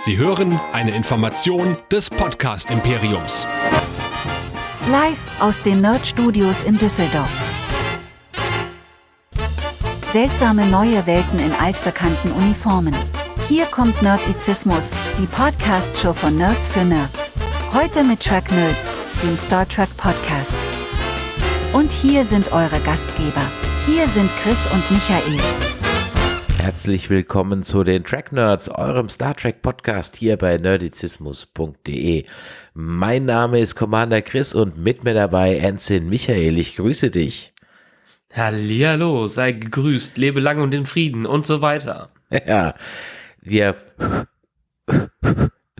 Sie hören eine Information des Podcast Imperiums. Live aus den Nerd Studios in Düsseldorf. Seltsame neue Welten in altbekannten Uniformen. Hier kommt Nerdizismus, die Podcast-Show von Nerds für Nerds. Heute mit Track Nerds, dem Star Trek Podcast. Und hier sind eure Gastgeber. Hier sind Chris und Michael. Herzlich willkommen zu den Track Nerds, eurem Star Trek Podcast hier bei nerdizismus.de. Mein Name ist Commander Chris und mit mir dabei Ensign Michael. Ich grüße dich. Hallihallo, sei gegrüßt, lebe lang und in Frieden und so weiter. Ja, wir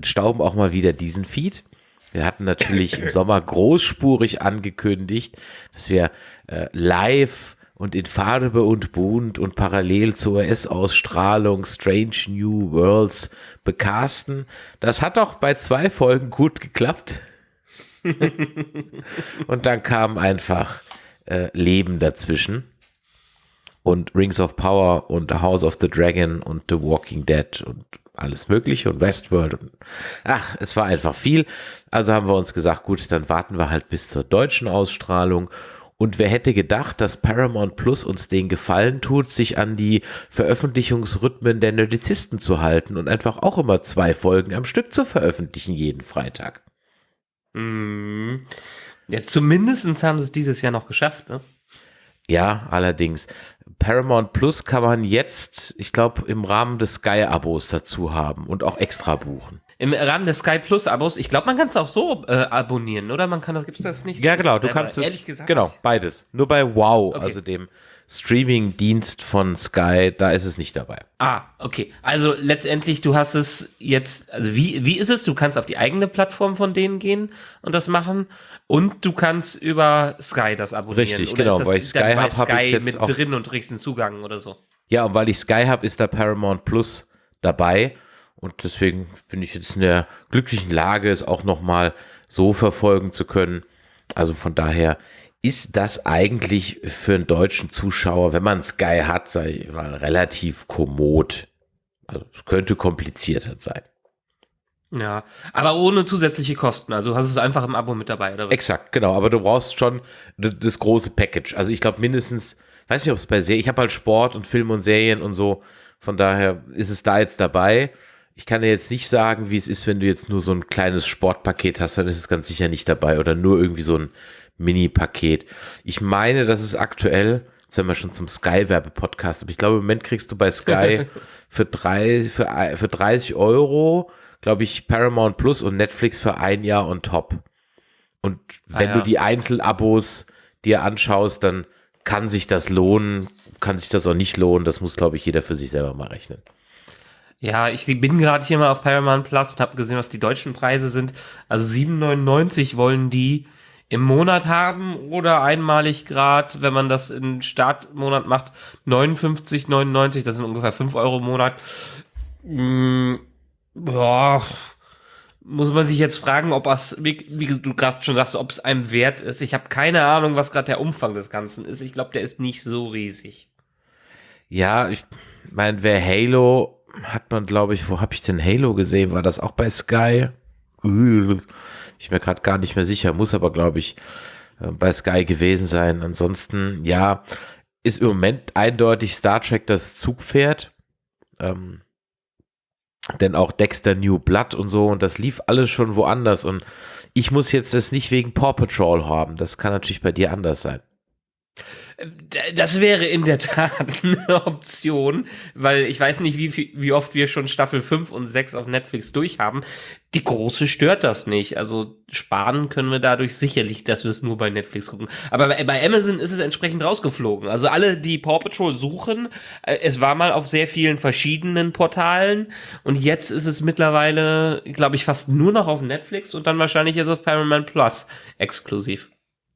stauben auch mal wieder diesen Feed. Wir hatten natürlich im Sommer großspurig angekündigt, dass wir äh, live und in Farbe und bunt und parallel zur US-Ausstrahlung Strange New Worlds bekasten. Das hat auch bei zwei Folgen gut geklappt. und dann kam einfach äh, Leben dazwischen. Und Rings of Power und The House of the Dragon und The Walking Dead und alles Mögliche und Westworld. Und, ach, es war einfach viel. Also haben wir uns gesagt, gut, dann warten wir halt bis zur deutschen Ausstrahlung und wer hätte gedacht, dass Paramount Plus uns den Gefallen tut, sich an die Veröffentlichungsrhythmen der Nerdizisten zu halten und einfach auch immer zwei Folgen am Stück zu veröffentlichen jeden Freitag. Mm. Ja, zumindest haben sie es dieses Jahr noch geschafft, ne? Ja, allerdings. Paramount Plus kann man jetzt, ich glaube, im Rahmen des Sky-Abos dazu haben und auch extra buchen. Im Rahmen des Sky Plus Abos, ich glaube, man kann es auch so äh, abonnieren, oder? Man kann das, gibt es das nicht? Ja, genau, du kannst es. Ehrlich gesagt. Genau, beides. Nur bei Wow, okay. also dem Streaming-Dienst von Sky, da ist es nicht dabei. Ah, okay. Also letztendlich, du hast es jetzt, also wie, wie ist es? Du kannst auf die eigene Plattform von denen gehen und das machen und du kannst über Sky das abonnieren. Richtig, oder genau, weil ich Sky habe, habe ich jetzt mit auch, drin und richten Zugang oder so. Ja, und weil ich Sky habe, ist da Paramount Plus dabei und deswegen bin ich jetzt in der glücklichen Lage, es auch nochmal so verfolgen zu können. Also von daher ist das eigentlich für einen deutschen Zuschauer, wenn man Sky hat, sei ich mal, relativ kommod. Also es könnte komplizierter sein. Ja, aber ohne zusätzliche Kosten. Also hast du es einfach im Abo mit dabei, oder? Exakt, genau. Aber du brauchst schon das große Package. Also ich glaube mindestens, weiß nicht, ob es bei Serien, ich habe halt Sport und Film und Serien und so. Von daher ist es da jetzt dabei. Ich kann dir jetzt nicht sagen, wie es ist, wenn du jetzt nur so ein kleines Sportpaket hast, dann ist es ganz sicher nicht dabei oder nur irgendwie so ein Mini-Paket. Ich meine, das ist aktuell, jetzt werden wir schon zum Sky-Werbe-Podcast, aber ich glaube, im Moment kriegst du bei Sky für, drei, für, für 30 Euro, glaube ich, Paramount Plus und Netflix für ein Jahr on top. Und ah wenn ah, ja. du die Einzelabos dir anschaust, dann kann sich das lohnen, kann sich das auch nicht lohnen. Das muss, glaube ich, jeder für sich selber mal rechnen. Ja, ich bin gerade hier mal auf Paramount Plus und habe gesehen, was die deutschen Preise sind. Also 7,99 wollen die im Monat haben oder einmalig grad, wenn man das im Startmonat macht, 59,99, das sind ungefähr 5 Euro im Monat. Hm, boah, muss man sich jetzt fragen, ob es, wie du gerade schon sagst, ob es einem wert ist. Ich habe keine Ahnung, was gerade der Umfang des Ganzen ist. Ich glaube, der ist nicht so riesig. Ja, ich meine, wer Halo hat man, glaube ich, wo habe ich denn Halo gesehen? War das auch bei Sky? Ich mir gerade gar nicht mehr sicher, muss aber, glaube ich, äh, bei Sky gewesen sein. Ansonsten, ja, ist im Moment eindeutig Star Trek das Zugpferd. Ähm, denn auch Dexter New Blood und so, und das lief alles schon woanders. Und ich muss jetzt das nicht wegen Paw Patrol haben. Das kann natürlich bei dir anders sein. Das wäre in der Tat eine Option, weil ich weiß nicht, wie, wie oft wir schon Staffel 5 und 6 auf Netflix durchhaben. Die große stört das nicht. Also sparen können wir dadurch sicherlich, dass wir es nur bei Netflix gucken. Aber bei, Amazon ist es entsprechend rausgeflogen. Also alle, die Paw Patrol suchen, äh, es war mal auf sehr vielen verschiedenen Portalen und jetzt ist es mittlerweile, glaube ich, fast nur noch auf Netflix und dann wahrscheinlich jetzt auf Paramount Plus exklusiv.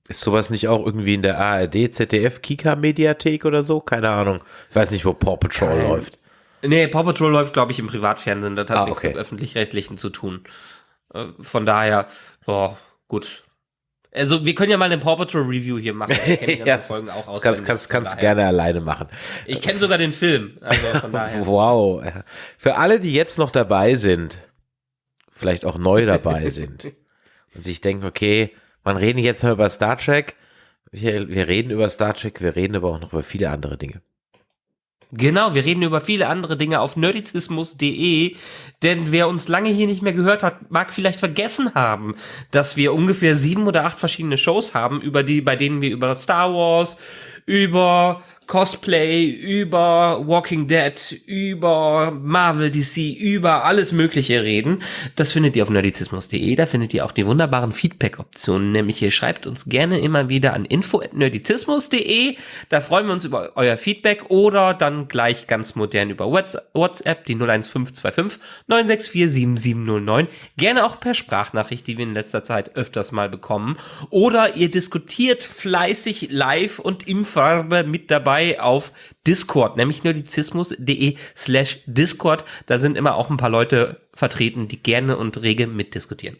Ist sowas nicht auch irgendwie in der ARD, ZDF, Kika-Mediathek oder so? Keine Ahnung. Ich weiß nicht, wo Paw Patrol Kein. läuft. Nee, Paw Patrol läuft, glaube ich, im Privatfernsehen. Das hat ah, nichts okay. mit Öffentlich-Rechtlichen zu tun. Äh, von daher, oh, gut. Also wir können ja mal eine Paw Patrol Review hier machen. Ich kenn die ganzen ja, Folgen auch das kannst, kannst, kannst gerne alleine machen. Ich kenne sogar den Film. Also von daher. Wow. Für alle, die jetzt noch dabei sind, vielleicht auch neu dabei sind und sich denken, okay, man reden jetzt mal über Star Trek. Wir, wir reden über Star Trek, wir reden aber auch noch über viele andere Dinge. Genau, wir reden über viele andere Dinge auf nerdizismus.de, denn wer uns lange hier nicht mehr gehört hat, mag vielleicht vergessen haben, dass wir ungefähr sieben oder acht verschiedene Shows haben, über die, bei denen wir über Star Wars, über Cosplay, über Walking Dead, über Marvel, DC, über alles Mögliche reden. Das findet ihr auf nerdizismus.de. Da findet ihr auch die wunderbaren Feedback-Optionen. Nämlich ihr schreibt uns gerne immer wieder an info.nerdizismus.de. Da freuen wir uns über euer Feedback oder dann gleich ganz modern über Whats- WhatsApp, die 01525 964 7709. Gerne auch per Sprachnachricht, die wir in letzter Zeit öfters mal bekommen. Oder ihr diskutiert fleißig live und in Farbe mit dabei auf Discord, nämlich nerdizismus.de slash Discord. Da sind immer auch ein paar Leute vertreten, die gerne und rege mitdiskutieren.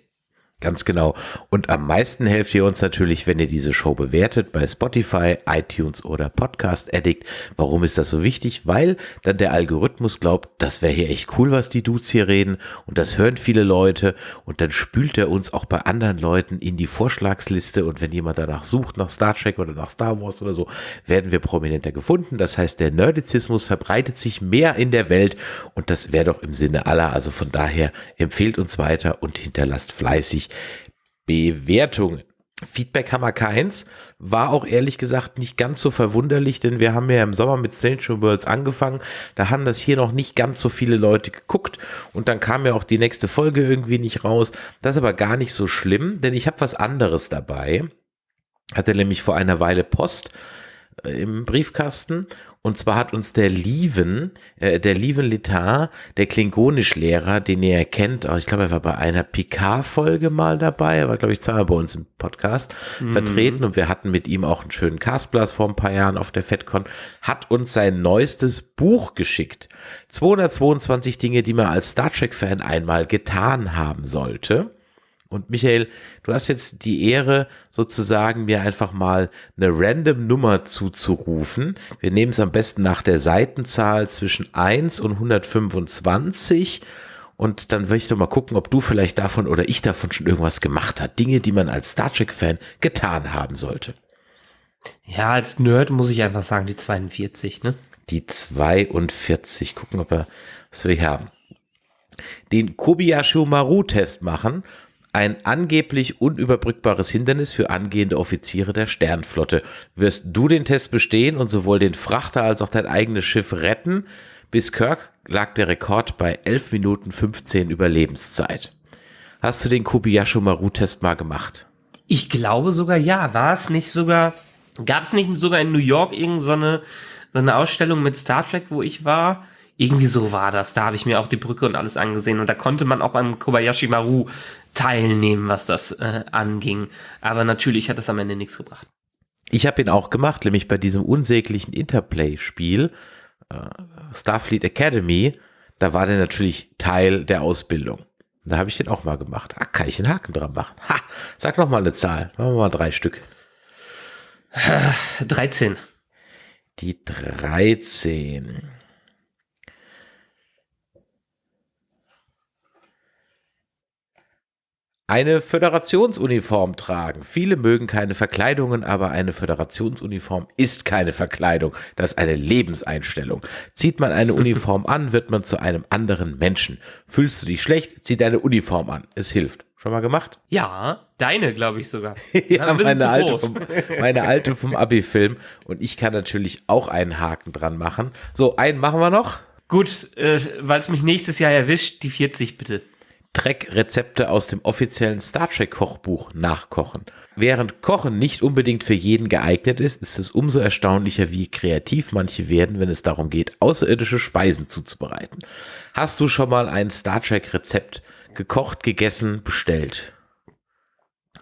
Ganz genau. Und am meisten helft ihr uns natürlich, wenn ihr diese Show bewertet bei Spotify, iTunes oder Podcast Addict. Warum ist das so wichtig? Weil dann der Algorithmus glaubt, das wäre hier echt cool, was die Dudes hier reden. Und das hören viele Leute. Und dann spült er uns auch bei anderen Leuten in die Vorschlagsliste. Und wenn jemand danach sucht, nach Star Trek oder nach Star Wars oder so, werden wir prominenter gefunden. Das heißt, der Nerdizismus verbreitet sich mehr in der Welt. Und das wäre doch im Sinne aller. Also von daher empfehlt uns weiter und hinterlasst fleißig Bewertungen. Feedback haben wir keins. War auch ehrlich gesagt nicht ganz so verwunderlich, denn wir haben ja im Sommer mit Stranger Worlds angefangen. Da haben das hier noch nicht ganz so viele Leute geguckt und dann kam ja auch die nächste Folge irgendwie nicht raus. Das ist aber gar nicht so schlimm, denn ich habe was anderes dabei. Hatte nämlich vor einer Weile Post äh, im Briefkasten. Und zwar hat uns der Lieven, äh, der Lieven Litar, der Klingonisch-Lehrer, den ihr kennt, auch ich glaube, er war bei einer Picard-Folge mal dabei, er war, glaube ich, zweimal bei uns im Podcast vertreten und wir hatten mit ihm auch einen schönen Castblast vor ein paar Jahren auf der FedCon, hat uns sein neuestes Buch geschickt. 222 Dinge, die man als Star Trek-Fan einmal getan haben sollte. Und Michael, du hast jetzt die Ehre, sozusagen mir einfach mal eine random Nummer zuzurufen. Wir nehmen es am besten nach der Seitenzahl zwischen 1 und 125. Und dann will ich doch mal gucken, ob du vielleicht davon oder ich davon schon irgendwas gemacht hat. Dinge, die man als Star Trek-Fan getan haben sollte. Ja, als Nerd muss ich einfach sagen, die 42, ne? Die 42. Gucken, ob wir, was wir hier haben. Den Kobayashi Maru-Test machen. Ein angeblich unüberbrückbares Hindernis für angehende Offiziere der Sternflotte. Wirst du den Test bestehen und sowohl den Frachter als auch dein eigenes Schiff retten? Bis Kirk lag der Rekord bei 11 Minuten 15 Überlebenszeit. Hast du den Kobayashi Maru-Test mal gemacht? Ich glaube sogar ja. War es nicht sogar, gab es nicht sogar in New York irgendeine so eine, Ausstellung mit Star Trek, wo ich war? Irgendwie so war das. Da habe ich mir auch die Brücke und alles angesehen und da konnte man auch beim Kobayashi Maru teilnehmen, was das äh, anging. Aber natürlich hat das am Ende nichts gebracht. Ich habe ihn auch gemacht, nämlich bei diesem unsäglichen Interplay-Spiel äh, Starfleet Academy. Da war der natürlich Teil der Ausbildung. Da habe ich den auch mal gemacht. Ah, kann ich einen Haken dran machen? Ha, sag noch mal eine Zahl. Machen wir mal drei Stück. 13. Die 13. Eine Föderationsuniform tragen. Viele mögen keine Verkleidungen, aber eine Föderationsuniform ist keine Verkleidung. Das ist eine Lebenseinstellung. Zieht man eine Uniform an, wird man zu einem anderen Menschen. Fühlst du dich schlecht, zieh deine Uniform an. Es hilft. Schon mal gemacht? Ja, deine glaube ich sogar. ja, meine alte, vom, meine alte vom Abi-Film. Und ich kann natürlich auch einen Haken dran machen. So, einen machen wir noch. Gut, äh, weil es mich nächstes Jahr erwischt, die 40 bitte. Trek-Rezepte aus dem offiziellen Star Trek-Kochbuch nachkochen. Während Kochen nicht unbedingt für jeden geeignet ist, ist es umso erstaunlicher, wie kreativ manche werden, wenn es darum geht, außerirdische Speisen zuzubereiten. Hast du schon mal ein Star Trek-Rezept gekocht, gegessen, bestellt?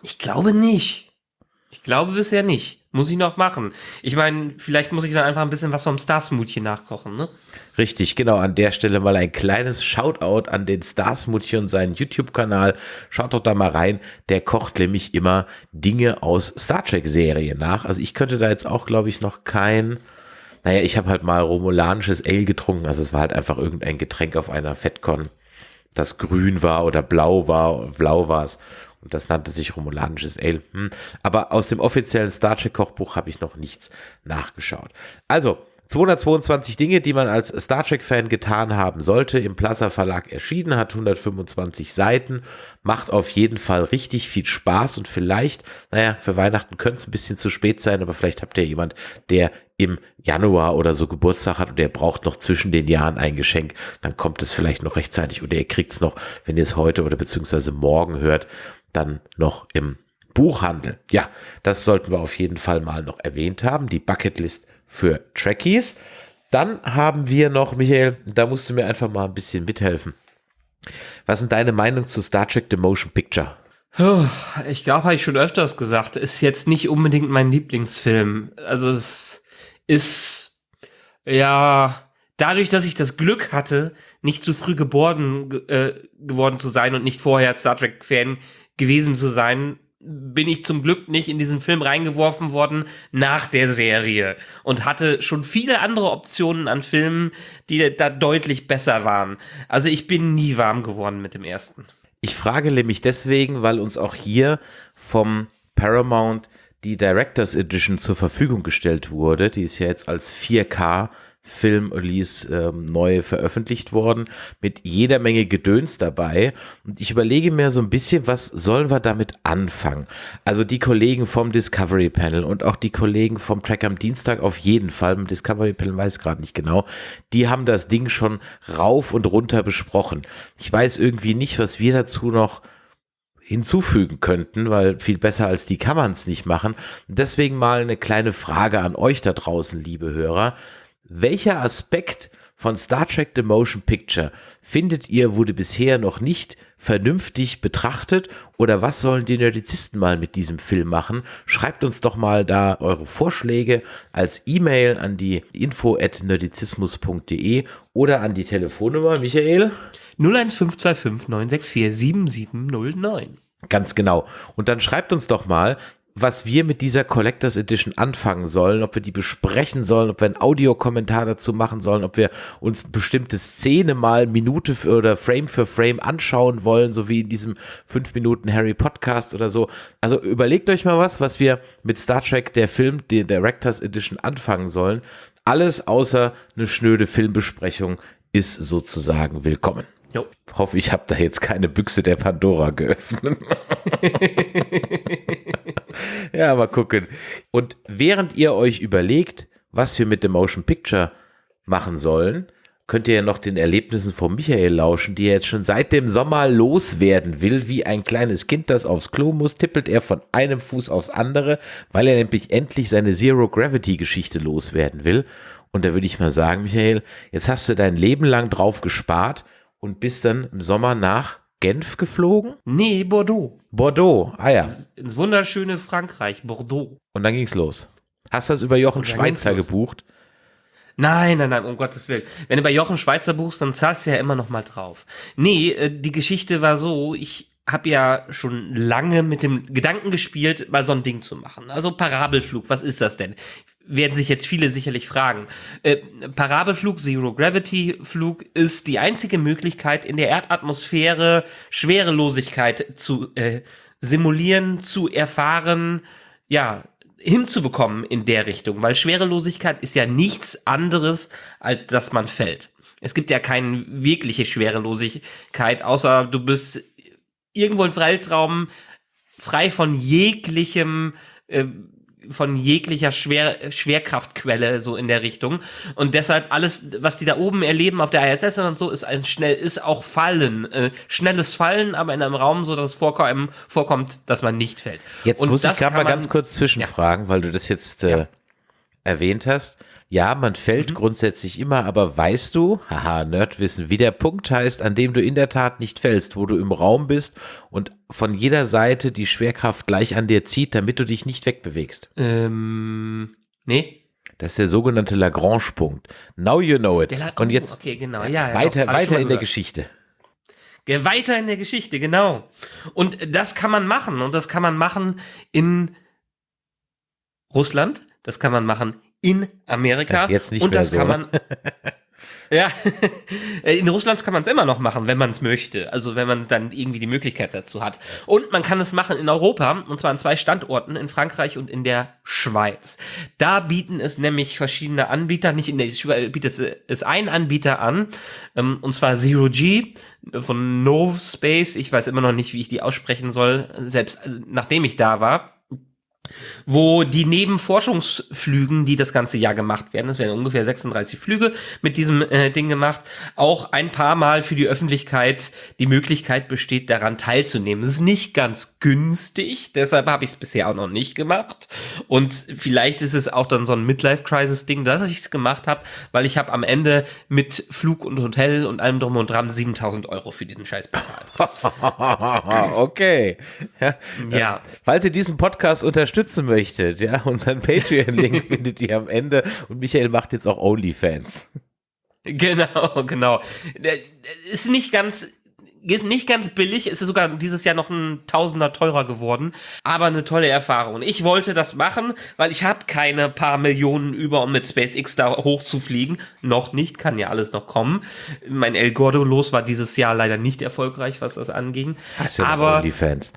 Ich glaube nicht. Ich glaube bisher nicht. Muss ich noch machen. Ich meine, vielleicht muss ich dann einfach ein bisschen was vom Star-Smoothie nachkochen, ne? Richtig, genau. An der Stelle mal ein kleines Shoutout an den Star-Smoothie und seinen YouTube-Kanal. Schaut doch da mal rein. Der kocht nämlich immer Dinge aus Star Trek-Serien nach. Also ich könnte da jetzt auch, glaube ich, noch kein naja, ich habe halt mal romulanisches Ale getrunken. Also es war halt einfach irgendein Getränk auf einer Fettcon, das grün war oder blau war. Blau war es. Und das nannte sich romulanisches Ale. Hm. Aber aus dem offiziellen Star Trek Kochbuch habe ich noch nichts nachgeschaut. Also, 222 Dinge, die man als Star Trek-Fan getan haben sollte, im Plaza Verlag erschienen, hat 125 Seiten, macht auf jeden Fall richtig viel Spaß und vielleicht, naja, für Weihnachten könnte es ein bisschen zu spät sein, aber vielleicht habt ihr jemand, der im Januar oder so Geburtstag hat und der braucht noch zwischen den Jahren ein Geschenk, dann kommt es vielleicht noch rechtzeitig oder ihr kriegt es noch, wenn ihr es heute oder beziehungsweise morgen hört, dann noch im Buchhandel. Ja, das sollten wir auf jeden Fall mal noch erwähnt haben. Die Bucketlist für Trekkies. Dann haben wir noch, Michael, da musst du mir einfach mal ein bisschen mithelfen. Was sind deine Meinung zu Star Trek The Motion Picture? Ich glaube, habe ich schon öfters gesagt, ist jetzt nicht unbedingt mein Lieblingsfilm. Also es ist ja dadurch, dass ich das Glück hatte, nicht zu früh geboren äh, geworden zu sein und nicht vorher Star Trek Fan gewesen zu sein, bin ich zum Glück nicht in diesen Film reingeworfen worden nach der Serie und hatte schon viele andere Optionen an Filmen, die da deutlich besser waren. Also ich bin nie warm geworden mit dem ersten. Ich frage nämlich deswegen, weil uns auch hier vom Paramount die Directors Edition zur Verfügung gestellt wurde. Die ist ja jetzt als 4K Film-Release ähm, neu veröffentlicht worden, mit jeder Menge Gedöns dabei. Und ich überlege mir so ein bisschen, was sollen wir damit anfangen? Also die Kollegen vom Discovery Panel und auch die Kollegen vom Track am Dienstag auf jeden Fall, im Discovery Panel weiß gerade nicht genau, die haben das Ding schon rauf und runter besprochen. Ich weiß irgendwie nicht, was wir dazu noch hinzufügen könnten, weil viel besser als die kann man es nicht machen. Deswegen mal eine kleine Frage an euch da draußen, liebe Hörer welcher Aspekt von Star Trek The Motion Picture findet ihr, wurde bisher noch nicht vernünftig betrachtet oder was sollen die Nerdizisten mal mit diesem Film machen? Schreibt uns doch mal da eure Vorschläge als E-Mail an die info at nerdizismus.de oder an die Telefonnummer, Michael? 01525 964 7709. Ganz genau. Und dann schreibt uns doch mal, was wir mit dieser Collectors Edition anfangen sollen, ob wir die besprechen sollen, ob wir einen Audiokommentar dazu machen sollen, ob wir uns eine bestimmte Szene mal Minute für, oder Frame für Frame anschauen wollen, so wie in diesem 5 Minuten Harry Podcast oder so. Also überlegt euch mal was, was wir mit Star Trek, der Film, der Directors Edition anfangen sollen. Alles außer eine schnöde Filmbesprechung ist sozusagen willkommen. Jo. Hoffe, ich habe da jetzt keine Büchse der Pandora geöffnet. ja, mal gucken. Und während ihr euch überlegt, was wir mit dem Motion Picture machen sollen, könnt ihr ja noch den Erlebnissen von Michael lauschen, die er jetzt schon seit dem Sommer loswerden will. Wie ein kleines Kind, das aufs Klo muss, tippelt er von einem Fuß aufs andere, weil er nämlich endlich seine Zero Gravity Geschichte loswerden will. Und da würde ich mal sagen, Michael, jetzt hast du dein Leben lang drauf gespart und bist dann im Sommer nach Genf geflogen? Nee, Bordeaux. Bordeaux, ah ja. Ins wunderschöne Frankreich, Bordeaux. Und dann ging's los. Hast du das über Jochen Schweizer gebucht? Nein, nein, nein, um Gottes Willen. Wenn du bei Jochen Schweizer buchst, dann zahlst du ja immer noch mal drauf. Nee, äh, die Geschichte war so, ich habe ja schon lange mit dem Gedanken gespielt, mal so ein Ding zu machen. Also Parabelflug, was ist das denn? Werden sich jetzt viele sicherlich fragen. Äh, Parabelflug, Zero Gravity Flug ist die einzige Möglichkeit, in der Erdatmosphäre Schwerelosigkeit zu äh, simulieren, zu erfahren, ja, hinzubekommen in der Richtung, weil Schwerelosigkeit ist ja nichts anderes, als dass man fällt. Es gibt ja keine wirkliche Schwerelosigkeit, außer du bist irgendwo im Weltraum frei von jeglichem äh, von jeglicher Schwer, Schwerkraftquelle so in der Richtung und deshalb alles was die da oben erleben auf der ISS und so ist ein schnell ist auch Fallen äh, schnelles Fallen aber in einem Raum so dass es vorkommt, vorkommt dass man nicht fällt jetzt und muss ich gerade mal ganz kurz zwischenfragen ja. weil du das jetzt äh, ja. erwähnt hast Ja, man fällt Mhm. grundsätzlich immer, aber weißt du, haha, Nerdwissen, wie der Punkt heißt, an dem du in der Tat nicht fällst, wo du im Raum bist und von jeder Seite die Schwerkraft gleich an dir zieht, damit du dich nicht wegbewegst. Ähm, nee. Das ist der sogenannte Lagrange-Punkt. Now you know it. La- und oh, jetzt okay, genau. Ja, ja, weiter, doch, ich schon weiter in der. Geschichte. Weiter in der Geschichte, genau. Und das kann man machen. Und das kann man machen in Russland. Das kann man machen in Amerika. Ja, jetzt nicht Und das so, kann man. ja, in Russland kann man es immer noch machen, wenn man es möchte. Also wenn man dann irgendwie die Möglichkeit dazu hat. Und man kann es machen in Europa, und zwar an zwei Standorten, in Frankreich und in der Schweiz. Da bieten es nämlich verschiedene Anbieter, nicht in der Schweiz bietet es, es ein Anbieter an, ähm, und zwar Zero G von Novspace. Ich weiß immer noch nicht, wie ich die aussprechen soll, selbst äh, nachdem ich da war wo die neben Forschungsflügen, die das ganze Jahr gemacht werden, das werden ungefähr 36 Flüge mit diesem äh, Ding gemacht, auch ein paar Mal für die Öffentlichkeit die Möglichkeit besteht, daran teilzunehmen. Das ist nicht ganz günstig, deshalb habe ich es bisher auch noch nicht gemacht. Und vielleicht ist es auch dann so ein Midlife-Crisis-Ding, dass ich es gemacht habe, weil ich habe am Ende mit Flug und Hotel und allem drum und dran 7000 Euro für diesen Scheiß bezahlt. okay. Ja. Ja. Falls ihr diesen Podcast unterstützen möchtet, ja, unseren Patreon-Link findet ihr am Ende und Michael macht jetzt auch OnlyFans. Genau, genau. Ist nicht ganz, ist nicht ganz billig, ist sogar dieses Jahr noch ein Tausender teurer geworden, aber eine tolle Erfahrung. Und Ich wollte das machen, weil ich habe keine paar Millionen über, um mit SpaceX da hochzufliegen. Noch nicht, kann ja alles noch kommen. Mein El Gordo los war dieses Jahr leider nicht erfolgreich, was das anging. Hast noch aber OnlyFans.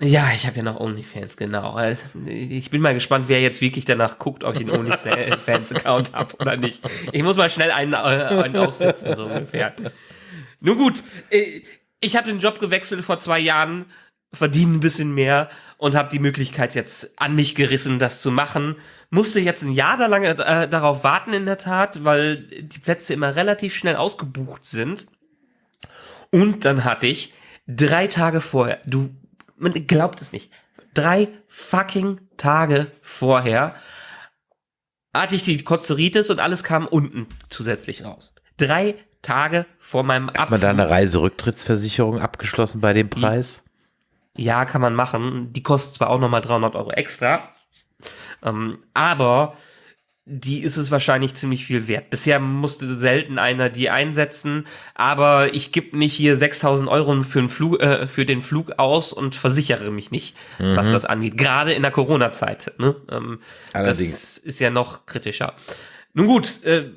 Ja, ich habe ja noch OnlyFans, genau. Also, Ich bin mal gespannt, wer jetzt wirklich danach guckt, ob ich einen OnlyFans-Account habe oder nicht. Ich muss mal schnell einen, äh, einen aufsetzen, so ungefähr. Nun gut, äh, ich habe den Job gewechselt vor zwei Jahren, verdiene ein bisschen mehr und habe die Möglichkeit jetzt an mich gerissen, das zu machen. Musste jetzt ein Jahr da lange äh, darauf warten, in der Tat, weil die Plätze immer relativ schnell ausgebucht sind. Und dann hatte ich drei Tage vorher, du, man glaubt es nicht, drei fucking Tage vorher hatte ich die Kozeritis und alles kam unten zusätzlich raus. Drei Tage vor meinem Hat man da Abflug. eine Reiserücktrittsversicherung abgeschlossen bei dem Preis? Ja, kann man machen. Die kostet zwar auch nochmal 300 Euro extra, ähm, aber die ist es wahrscheinlich ziemlich viel wert. Bisher musste selten einer die einsetzen, aber ich gebe nicht hier 6000 Euro für, den Flug, äh, für den Flug aus und versichere mich nicht, was das angeht. Gerade in der Corona-Zeit. Ne? Ähm, Allerdings. Das ist ja noch kritischer. Nun gut, äh,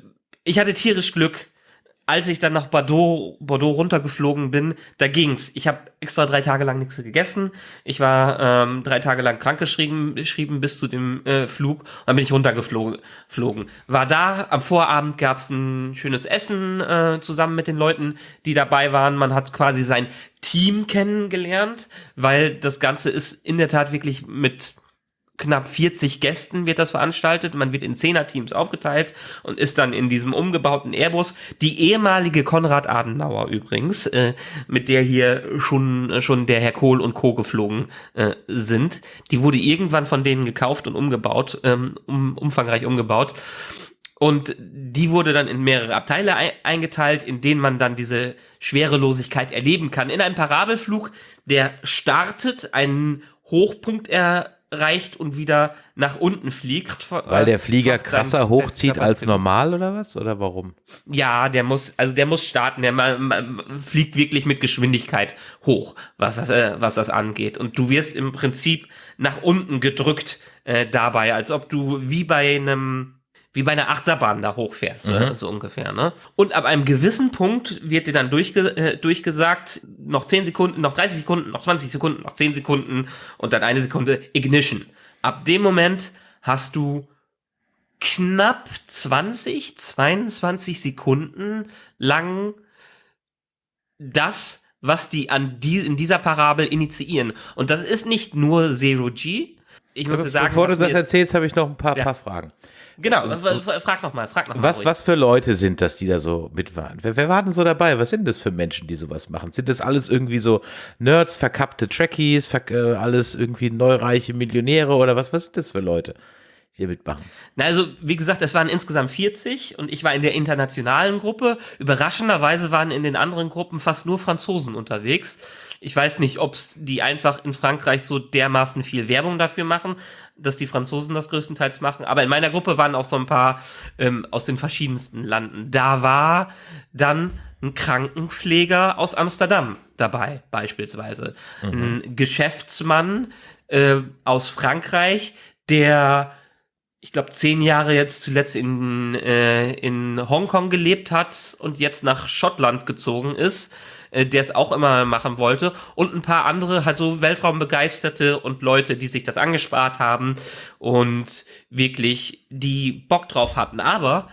ich hatte tierisch Glück. Als ich dann nach Bordeaux, Bordeaux runtergeflogen bin, da ging's. Ich habe extra drei Tage lang nichts gegessen. Ich war ähm, drei Tage lang krankgeschrieben geschrieben bis zu dem äh, Flug. Dann bin ich runtergeflogen. Flogen. War da, am Vorabend gab's ein schönes Essen äh, zusammen mit den Leuten, die dabei waren. Man hat quasi sein Team kennengelernt, weil das Ganze ist in der Tat wirklich mit knapp 40 Gästen wird das veranstaltet. Man wird in Zehner-Teams aufgeteilt und ist dann in diesem umgebauten Airbus. Die ehemalige Konrad Adenauer übrigens, äh, mit der hier schon, äh, schon der Herr Kohl und Co. geflogen äh, sind. Die wurde irgendwann von denen gekauft und umgebaut, ähm, um, umfangreich umgebaut. Und die wurde dann in mehrere Abteile ei- eingeteilt, in denen man dann diese Schwerelosigkeit erleben kann. In einem Parabelflug, der startet, einen Hochpunkt erreicht und wieder nach unten fliegt. Weil der Flieger Fast dann krasser hochzieht als normal oder was? Oder warum? Ja, der muss, also der muss starten, der fliegt wirklich mit Geschwindigkeit hoch, was das, äh, was das angeht. Und du wirst im Prinzip nach unten gedrückt äh, dabei, als ob du wie bei einem wie bei einer Achterbahn da hochfährst, äh, so ungefähr. Ne? Und ab einem gewissen Punkt wird dir dann durchge äh, durchgesagt, noch 10 Sekunden, noch 30 Sekunden, noch 20 Sekunden, noch 10 Sekunden und dann eine Sekunde Ignition. Ab dem Moment hast du knapp 20, 22 Sekunden lang das, was die an die, in dieser Parabel initiieren. Und das ist nicht nur Zero G. Ich muss dir sagen, Bevor du das erzählst, habe ich noch ein paar, Ja. paar Fragen. Genau, frag noch mal, frag noch mal. Was, ruhig. was für Leute sind das, die da so mit waren? Wer, wer war denn so dabei? Was sind das für Menschen, die sowas machen? Sind das alles irgendwie so Nerds, verkappte Trekkies, verk äh, alles irgendwie neureiche Millionäre oder was? Was sind das für Leute? hier mitmachen? Na, also, wie gesagt, es waren insgesamt 40 und ich war in der internationalen Gruppe. Überraschenderweise waren in den anderen Gruppen fast nur Franzosen unterwegs. Ich weiß nicht, ob die einfach in Frankreich so dermaßen viel Werbung dafür machen, dass die Franzosen das größtenteils machen. Aber in meiner Gruppe waren auch so ein paar ähm, aus den verschiedensten Landen. Da war dann ein Krankenpfleger aus Amsterdam dabei, beispielsweise. Mhm. Ein Geschäftsmann äh, aus Frankreich, der ich glaube, zehn Jahre jetzt zuletzt in, äh, in Hongkong gelebt hat und jetzt nach Schottland gezogen ist, äh, der es auch immer machen wollte. Und ein paar andere, halt so Weltraumbegeisterte und Leute, die sich das angespart haben und wirklich die Bock drauf hatten. Aber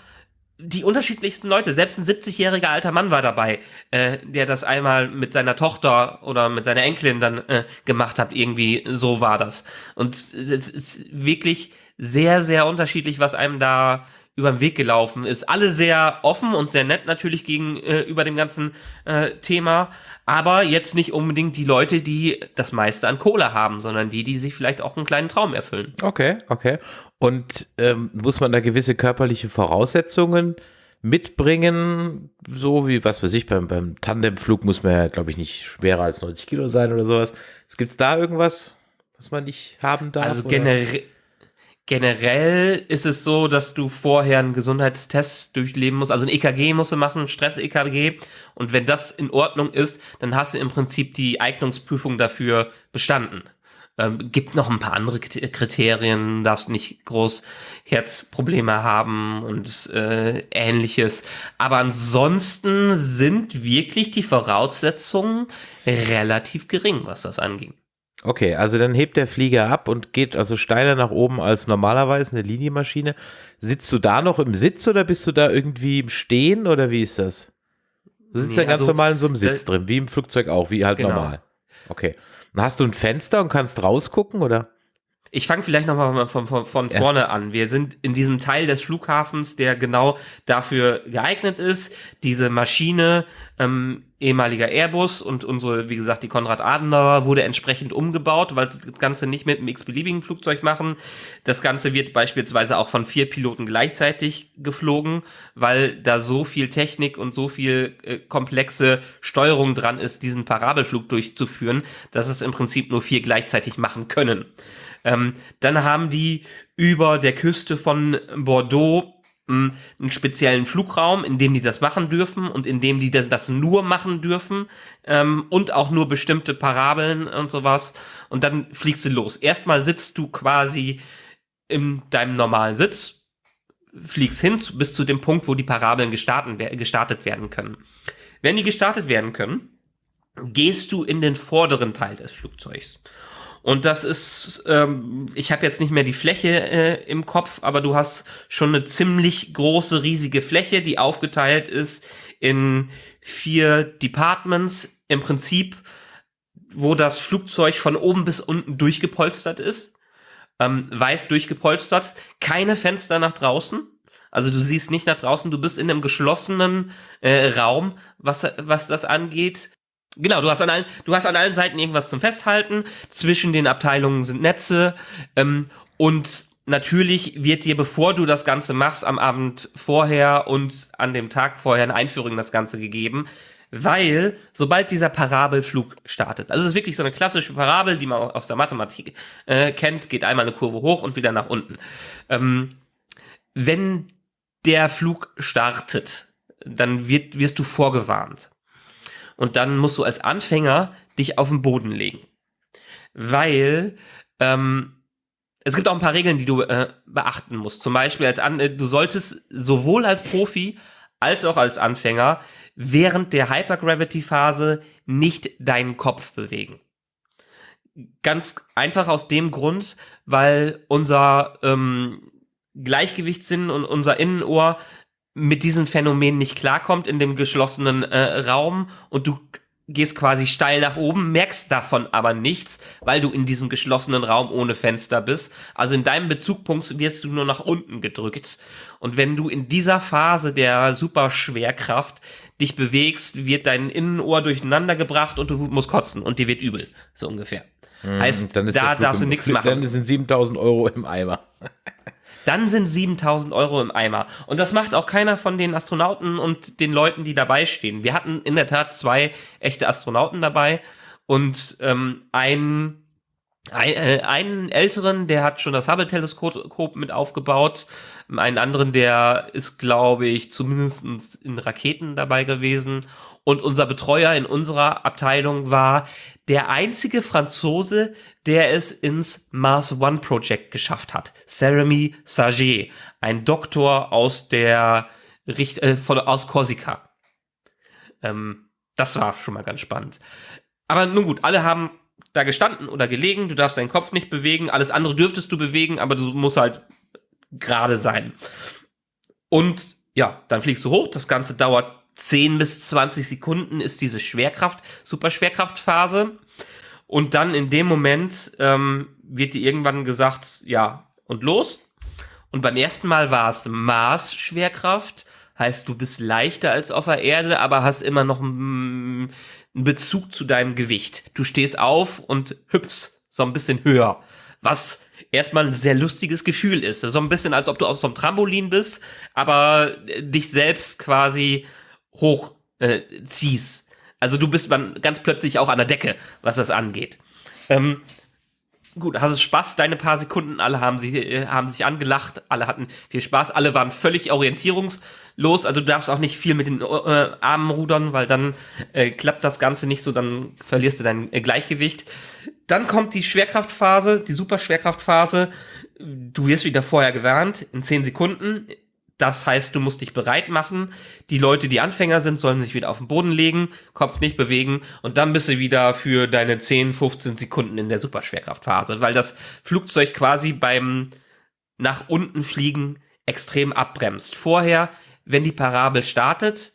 die unterschiedlichsten Leute, selbst ein 70-jähriger alter Mann war dabei, äh, der das einmal mit seiner Tochter oder mit seiner Enkelin dann äh, gemacht hat. Irgendwie so war das. Und es ist wirklich sehr, sehr unterschiedlich, was einem da über den Weg gelaufen ist. Alle sehr offen und sehr nett natürlich gegenüber äh, dem ganzen äh, Thema, aber jetzt nicht unbedingt die Leute, die das meiste an Kohle haben, sondern die, die sich vielleicht auch einen kleinen Traum erfüllen. Okay, okay. Und ähm, muss man da gewisse körperliche Voraussetzungen mitbringen, so wie, was weiß ich, beim, beim Tandemflug muss man ja, glaube ich, nicht schwerer als 90 Kilo sein oder sowas. Gibt es da irgendwas, was man nicht haben darf? Also generell Generell ist es so, dass du vorher einen Gesundheitstest durchleben musst. Also ein EKG musst du machen, Stress-EKG. Und wenn das in Ordnung ist, dann hast du im Prinzip die Eignungsprüfung dafür bestanden. Ähm, gibt noch ein paar andere Kriterien, darfst nicht groß Herzprobleme haben und äh, ähnliches. Aber ansonsten sind wirklich die Voraussetzungen relativ gering, was das angeht. Okay, also dann hebt der Flieger ab und geht also steiler nach oben als normalerweise eine Linienmaschine. Sitzt du da noch im Sitz oder bist du da irgendwie im Stehen oder wie ist das? Du sitzt nee, ja ganz also, normal in so einem Sitz äh, drin, wie im Flugzeug auch, wie halt genau. normal. Okay. Und hast du ein Fenster und kannst rausgucken oder? Ich fange vielleicht nochmal von, von, von ja. vorne an. Wir sind in diesem Teil des Flughafens, der genau dafür geeignet ist. Diese Maschine, ähm, ehemaliger Airbus und unsere, wie gesagt, die Konrad Adenauer wurde entsprechend umgebaut, weil das Ganze nicht mit einem x-beliebigen Flugzeug machen. Das Ganze wird beispielsweise auch von vier Piloten gleichzeitig geflogen, weil da so viel Technik und so viel äh, komplexe Steuerung dran ist, diesen Parabelflug durchzuführen, dass es im Prinzip nur vier gleichzeitig machen können. Ähm, dann haben die über der Küste von Bordeaux einen speziellen Flugraum, in dem die das machen dürfen und in dem die das nur machen dürfen ähm, und auch nur bestimmte Parabeln und sowas. Und dann fliegst du los. Erstmal sitzt du quasi in deinem normalen Sitz, fliegst hin bis zu dem Punkt, wo die Parabeln gestartet werden können. Wenn die gestartet werden können, gehst du in den vorderen Teil des Flugzeugs. Und das ist, ähm, ich habe jetzt nicht mehr die Fläche äh, im Kopf, aber du hast schon eine ziemlich große, riesige Fläche, die aufgeteilt ist in vier Departments. Im Prinzip, wo das Flugzeug von oben bis unten durchgepolstert ist. Ähm, weiß durchgepolstert, keine Fenster nach draußen. Also du siehst nicht nach draußen, du bist in einem geschlossenen äh, Raum, was, was das angeht. Genau, du hast an allen, du hast an allen Seiten irgendwas zum Festhalten. Zwischen den Abteilungen sind Netze ähm, und natürlich wird dir, bevor du das Ganze machst, am Abend vorher und an dem Tag vorher eine Einführung in das Ganze gegeben, weil sobald dieser Parabelflug startet, also es ist wirklich so eine klassische Parabel, die man aus der Mathematik äh, kennt, geht einmal eine Kurve hoch und wieder nach unten. Ähm, wenn der Flug startet, dann wird, wirst du vorgewarnt und dann musst du als Anfänger dich auf den Boden legen. Weil ähm, es gibt auch ein paar Regeln, die du äh, beachten musst. Zum Beispiel, als An du solltest sowohl als Profi als auch als Anfänger während der Hypergravity-Phase nicht deinen Kopf bewegen. Ganz einfach aus dem Grund, weil unser ähm, Gleichgewichtssinn und unser Innenohr mit diesem Phänomen nicht klarkommt in dem geschlossenen äh, Raum und du gehst quasi steil nach oben, merkst davon aber nichts, weil du in diesem geschlossenen Raum ohne Fenster bist. Also in deinem Bezugpunkt wirst du nur nach unten gedrückt. Und wenn du in dieser Phase der Superschwerkraft dich bewegst, wird dein Innenohr durcheinander gebracht und du musst kotzen und dir wird übel, so ungefähr. Hm, heißt, da darfst du nichts machen. Dann sind 7000 Euro im Eimer. Dann sind 7000 Euro im Eimer. Und das macht auch keiner von den Astronauten und den Leuten, die dabei stehen. Wir hatten in der Tat zwei echte Astronauten dabei und ähm, ein, ein, äh, einen älteren, der hat schon das Hubble-Teleskop mit aufgebaut. Einen anderen, der ist, glaube ich, zumindest in Raketen dabei gewesen. Und unser Betreuer in unserer Abteilung war der einzige Franzose, der es ins Mars One Project geschafft hat. Jeremy Saget, ein Doktor aus der Richt äh, von, aus Korsika. Ähm, das war schon mal ganz spannend. Aber nun gut, alle haben da gestanden oder gelegen, du darfst deinen Kopf nicht bewegen, alles andere dürftest du bewegen, aber du musst halt gerade sein. Und ja, dann fliegst du hoch, das Ganze dauert 10 bis 20 Sekunden, ist diese Schwerkraft, Superschwerkraftphase. Und dann in dem Moment ähm, wird dir irgendwann gesagt, ja, und los. Und beim ersten Mal war es Mars-Schwerkraft, heißt du bist leichter als auf der Erde, aber hast immer noch einen Bezug zu deinem Gewicht. Du stehst auf und hüpfst so ein bisschen höher, was erstmal ein sehr lustiges Gefühl ist. So ein bisschen, als ob du auf so einem Trampolin bist, aber dich selbst quasi hoch äh. Also du bist man ganz plötzlich auch an der Decke, was das angeht. Ähm, gut, hast du Spaß, deine paar Sekunden, alle haben, sie, äh, haben sich angelacht, alle hatten viel Spaß, alle waren völlig orientierungslos, also du darfst auch nicht viel mit den äh, Armen rudern, weil dann äh, klappt das Ganze nicht so, dann verlierst du dein äh, Gleichgewicht. Dann kommt die Schwerkraftphase, die Superschwerkraftphase. Du wirst wieder vorher gewarnt, in 10 Sekunden. Das heißt, du musst dich bereit machen. Die Leute, die Anfänger sind, sollen sich wieder auf den Boden legen, Kopf nicht bewegen und dann bist du wieder für deine 10, 15 Sekunden in der Superschwerkraftphase, weil das Flugzeug quasi beim nach unten fliegen extrem abbremst. Vorher, wenn die Parabel startet,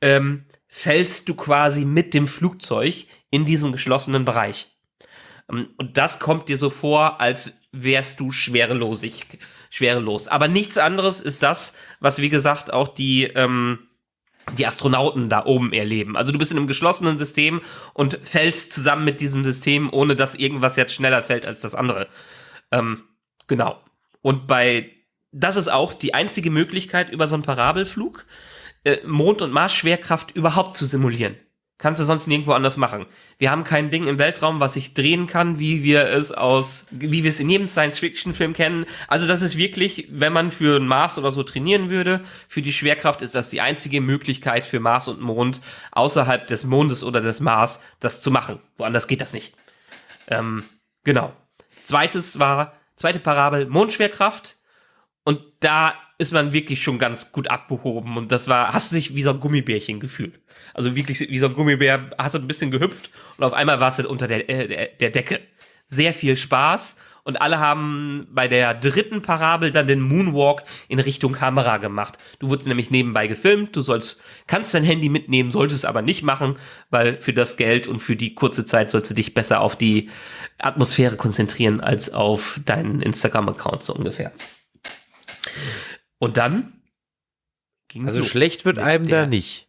ähm, fällst du quasi mit dem Flugzeug in diesem geschlossenen Bereich. Ähm, und das kommt dir so vor, als wärst du schwerelosig, schwerelos. Aber nichts anderes ist das, was wie gesagt auch die, ähm, die Astronauten da oben erleben. Also du bist in einem geschlossenen System und fällst zusammen mit diesem System, ohne dass irgendwas jetzt schneller fällt als das andere. Ähm, genau. Und bei, das ist auch die einzige Möglichkeit, über so einen Parabelflug äh, Mond- und Mars-Schwerkraft überhaupt zu simulieren. Kannst du sonst nirgendwo anders machen. Wir haben kein Ding im Weltraum, was sich drehen kann, wie wir es aus, wie wir es in jedem Science-Fiction-Film kennen. Also das ist wirklich, wenn man für Mars oder so trainieren würde, für die Schwerkraft ist das die einzige Möglichkeit für Mars und Mond außerhalb des Mondes oder des Mars, das zu machen. Woanders geht das nicht. Ähm, genau. Zweites war, zweite Parabel, Mondschwerkraft. Und da ist man wirklich schon ganz gut abgehoben. Und das war, hast du dich wie so ein Gummibärchen gefühlt. Also wirklich wie so ein Gummibär, hast du ein bisschen gehüpft und auf einmal warst du unter der, äh, der Decke. Sehr viel Spaß und alle haben bei der dritten Parabel dann den Moonwalk in Richtung Kamera gemacht. Du wurdest nämlich nebenbei gefilmt, du sollst, kannst dein Handy mitnehmen, solltest aber nicht machen, weil für das Geld und für die kurze Zeit sollst du dich besser auf die Atmosphäre konzentrieren als auf deinen Instagram-Account so ungefähr. Und dann ging Also schlecht wird einem da nicht.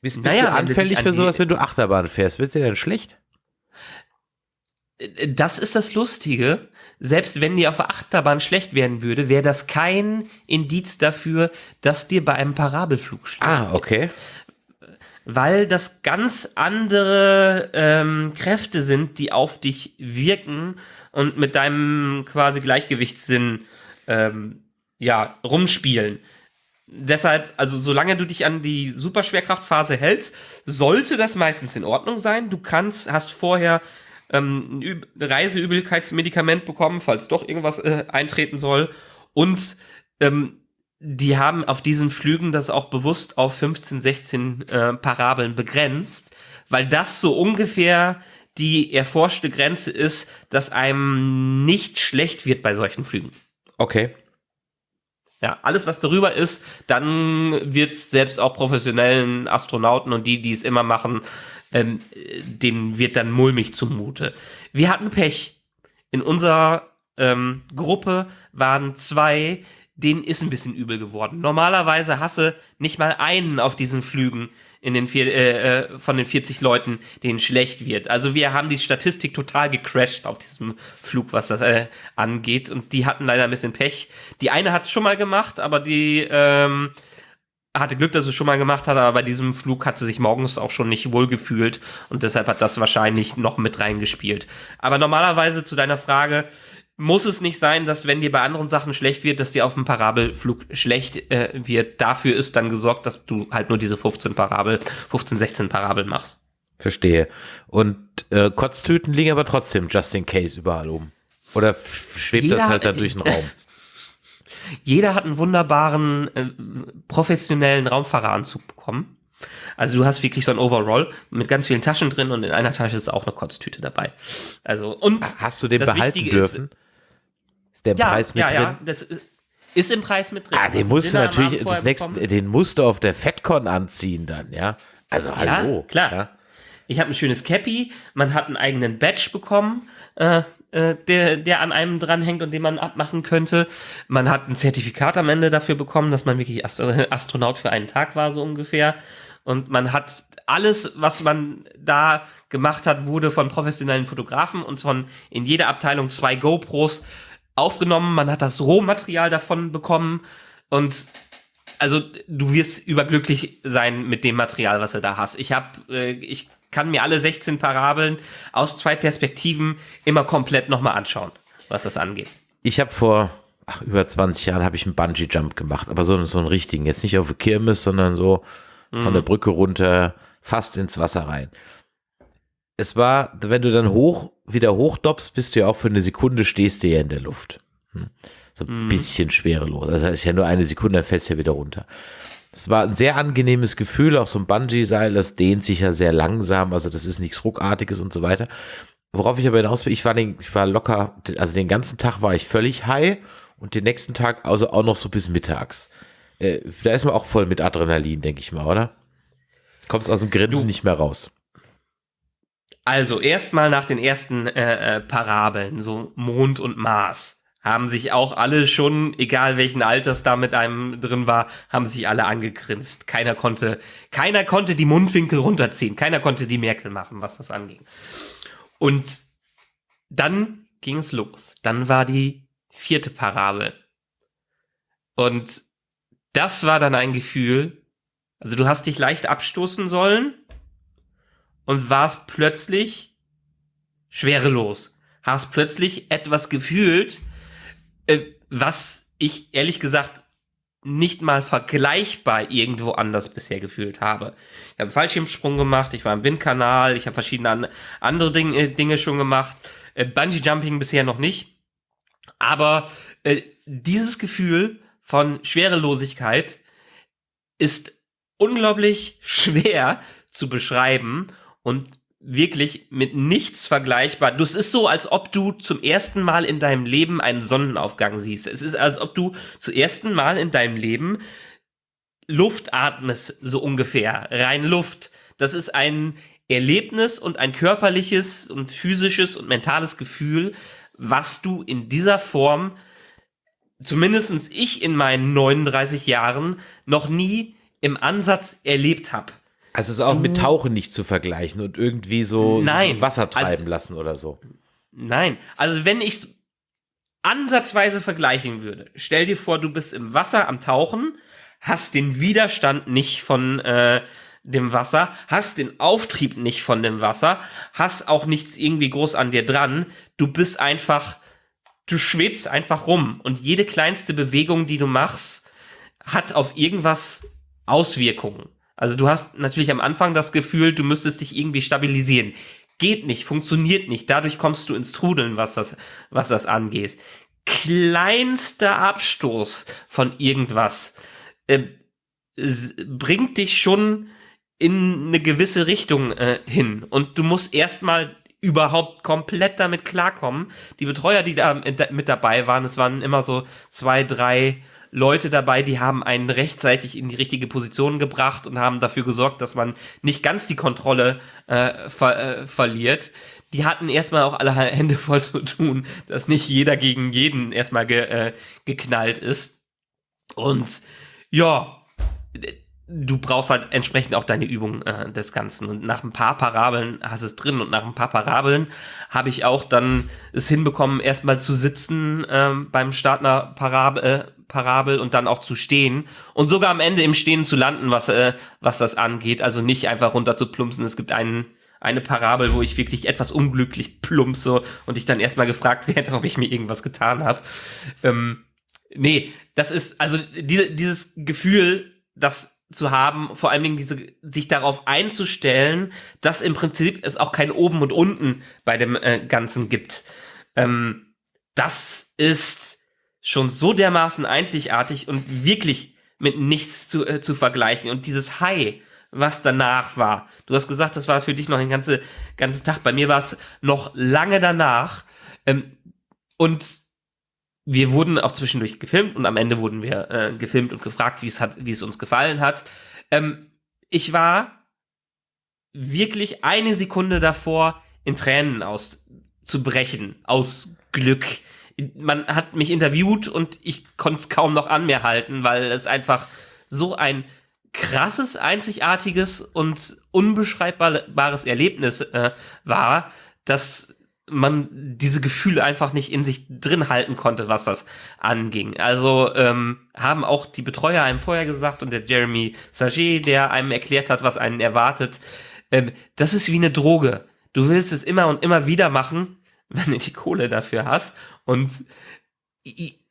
Bist, bist naja, du anfällig für sowas, wenn du Achterbahn fährst? Wird dir denn schlecht? Äh, das ist das Lustige. Selbst wenn dir auf der Achterbahn schlecht werden würde, wäre das kein Indiz dafür, dass dir bei einem Parabelflug schlecht Ah, okay. Weil das ganz andere ähm, Kräfte sind, die auf dich wirken und mit deinem quasi Gleichgewichtssinn ähm, ja, rumspielen deshalb, also solange du dich an die Superschwerkraftphase hältst, sollte das meistens in Ordnung sein. Du kannst, hast vorher ähm, ein Reiseübelkeitsmedikament bekommen, falls doch irgendwas äh, eintreten soll. Und ähm, die haben auf diesen Flügen das auch bewusst auf 15, 16 äh, Parabeln begrenzt, weil das so ungefähr die erforschte Grenze ist, dass einem nicht schlecht wird bei solchen Flügen. Okay. Ja, alles, was darüber ist, dann wird es selbst auch professionellen Astronauten und die, die es immer machen, ähm, denen wird dann mulmig zumute. Wir hatten Pech. In unserer ähm, Gruppe waren zwei, denen ist ein bisschen übel geworden. Normalerweise hasse nicht mal einen auf diesen Flügen, in den vier, äh, äh von den 40 Leuten, denen schlecht wird. Also wir haben die Statistik total gecrashed auf diesem Flug, was das äh, angeht. Und die hatten leider ein bisschen Pech. Die eine hat es schon mal gemacht, aber die ähm, hatte Glück, dass sie es schon mal gemacht hat, aber bei diesem Flug hat sie sich morgens auch schon nicht wohl gefühlt und deshalb hat das wahrscheinlich noch mit reingespielt. Aber normalerweise zu deiner Frage, muss es nicht sein, dass wenn dir bei anderen Sachen schlecht wird, dass dir auf dem Parabelflug schlecht äh, wird. Dafür ist dann gesorgt, dass du halt nur diese 15 Parabel, 15, 16 Parabel machst. Verstehe. Und äh, Kotztüten liegen aber trotzdem just in case überall oben. Oder schwebt Jeder, das halt dann durch den Raum? Jeder hat einen wunderbaren, äh, professionellen Raumfahreranzug bekommen. Also du hast wirklich so ein Overall mit ganz vielen Taschen drin und in einer Tasche ist auch eine Kotztüte dabei. Also und hast du den behalten dürfen? Ist, ist der ja, Preis mit ja, drin? Ja, das ist im Preis mit drin. Ah, den musst du natürlich das nächste, den musst du auf der FedCon anziehen dann, ja? Also hallo. Ja, klar. Ja? Ich habe ein schönes Cappy, man hat einen eigenen Badge bekommen, äh, äh, der, der an einem dranhängt und den man abmachen könnte. Man hat ein Zertifikat am Ende dafür bekommen, dass man wirklich Astronaut für einen Tag war, so ungefähr. Und man hat alles, was man da gemacht hat, wurde von professionellen Fotografen und von in jeder Abteilung zwei GoPros aufgenommen. Man hat das Rohmaterial davon bekommen und also du wirst überglücklich sein mit dem Material, was du da hast. Ich habe, äh, ich kann mir alle 16 Parabeln aus zwei Perspektiven immer komplett nochmal anschauen, was das angeht. Ich habe vor ach, über 20 Jahren habe ich einen Bungee Jump gemacht, aber so, so einen richtigen, jetzt nicht auf der Kirmes, sondern so mhm. von der Brücke runter, fast ins Wasser rein. Es war, wenn du dann hoch, wieder hochdoppst, bist du ja auch für eine Sekunde stehst du ja in der Luft. Hm. So ein mhm. bisschen schwerelos. Das heißt ja nur eine Sekunde, dann fällst du ja wieder runter. Es war ein sehr angenehmes Gefühl, auch so ein Bungee-Seil, das dehnt sich ja sehr langsam, also das ist nichts Ruckartiges und so weiter. Worauf ich aber hinaus will, ich war, den, ich war locker, also den ganzen Tag war ich völlig high und den nächsten Tag also auch noch so bis mittags. Äh, da ist man auch voll mit Adrenalin, denke ich mal, oder? Kommst aus dem Grinsen du, nicht mehr raus. Also erstmal nach den ersten äh, äh, Parabeln, so Mond und Mars, haben sich auch alle schon, egal welchen Alters da mit einem drin war, haben sich alle angegrinst. Keiner konnte, keiner konnte die Mundwinkel runterziehen, keiner konnte die Merkel machen, was das anging. Und dann ging es los. Dann war die vierte Parabel. Und das war dann ein Gefühl, also du hast dich leicht abstoßen sollen und warst plötzlich schwerelos. Hast plötzlich etwas gefühlt, äh, was ich ehrlich gesagt nicht mal vergleichbar irgendwo anders bisher gefühlt habe. Ich habe einen Fallschirmsprung gemacht, ich war im Windkanal, ich habe verschiedene an, andere Dinge, äh, Dinge schon gemacht. Äh, Bungee Jumping bisher noch nicht. Aber äh, dieses Gefühl von Schwerelosigkeit ist unglaublich schwer zu beschreiben und wirklich mit nichts vergleichbar. Das ist so, als ob du zum ersten Mal in deinem Leben einen Sonnenaufgang siehst. Es ist, als ob du zum ersten Mal in deinem Leben Luft atmest, so ungefähr. Rein Luft. Das ist ein Erlebnis und ein körperliches und physisches und mentales Gefühl, was du in dieser Form zumindestens ich in meinen 39 Jahren noch nie im Ansatz erlebt habe. Also es ist auch mit Tauchen nicht zu vergleichen und irgendwie so, nein, Wasser treiben also, lassen oder so. Nein, also wenn ich es ansatzweise vergleichen würde, stell dir vor, du bist im Wasser am Tauchen, hast den Widerstand nicht von äh, dem Wasser, hast den Auftrieb nicht von dem Wasser, hast auch nichts irgendwie groß an dir dran, du bist einfach du schwebst einfach rum und jede kleinste Bewegung, die du machst, hat auf irgendwas Auswirkungen. Also du hast natürlich am Anfang das Gefühl, du müsstest dich irgendwie stabilisieren. Geht nicht, funktioniert nicht. Dadurch kommst du ins Trudeln, was das, was das angeht. Kleinster Abstoß von irgendwas äh, bringt dich schon in eine gewisse Richtung äh, hin. Und du musst erstmal überhaupt komplett damit klarkommen. Die Betreuer, die da mit dabei waren, es waren immer so zwei, drei Leute dabei, die haben einen rechtzeitig in die richtige Position gebracht und haben dafür gesorgt, dass man nicht ganz die Kontrolle äh, ver äh, verliert. Die hatten erstmal auch alle Hände voll zu tun, dass nicht jeder gegen jeden erstmal ge äh, geknallt ist. Und ja, du brauchst halt entsprechend auch deine Übung äh, des Ganzen. Und nach ein paar Parabeln hast es drin und nach ein paar Parabeln habe ich auch dann es hinbekommen, erstmal zu sitzen ähm, beim Start einer Parabel, äh, Parabel und dann auch zu stehen und sogar am Ende im Stehen zu landen, was, äh, was das angeht. Also nicht einfach runter zu plumpsen. Es gibt einen, eine Parabel, wo ich wirklich etwas unglücklich plumpse und ich dann erstmal gefragt werde, ob ich mir irgendwas getan habe. Ähm, nee, das ist, also diese, dieses Gefühl, dass zu haben, vor allen Dingen diese, sich darauf einzustellen, dass im Prinzip es auch kein Oben und Unten bei dem äh, Ganzen gibt. Ähm, das ist schon so dermaßen einzigartig und wirklich mit nichts zu, äh, zu vergleichen. Und dieses High, was danach war. Du hast gesagt, das war für dich noch ein ganze, ganzen Tag. Bei mir war es noch lange danach. Ähm, und wir wurden auch zwischendurch gefilmt und am Ende wurden wir äh, gefilmt und gefragt, wie es hat, wie es uns gefallen hat. Ähm, ich war wirklich eine Sekunde davor, in Tränen auszubrechen, aus Glück. Man hat mich interviewt und ich konnte es kaum noch an mir halten, weil es einfach so ein krasses, einzigartiges und unbeschreibbares Erlebnis äh, war, dass man diese Gefühle einfach nicht in sich drin halten konnte, was das anging. Also ähm, haben auch die Betreuer einem vorher gesagt und der Jeremy Saget, der einem erklärt hat, was einen erwartet, ähm, das ist wie eine Droge. Du willst es immer und immer wieder machen, wenn du die Kohle dafür hast. Und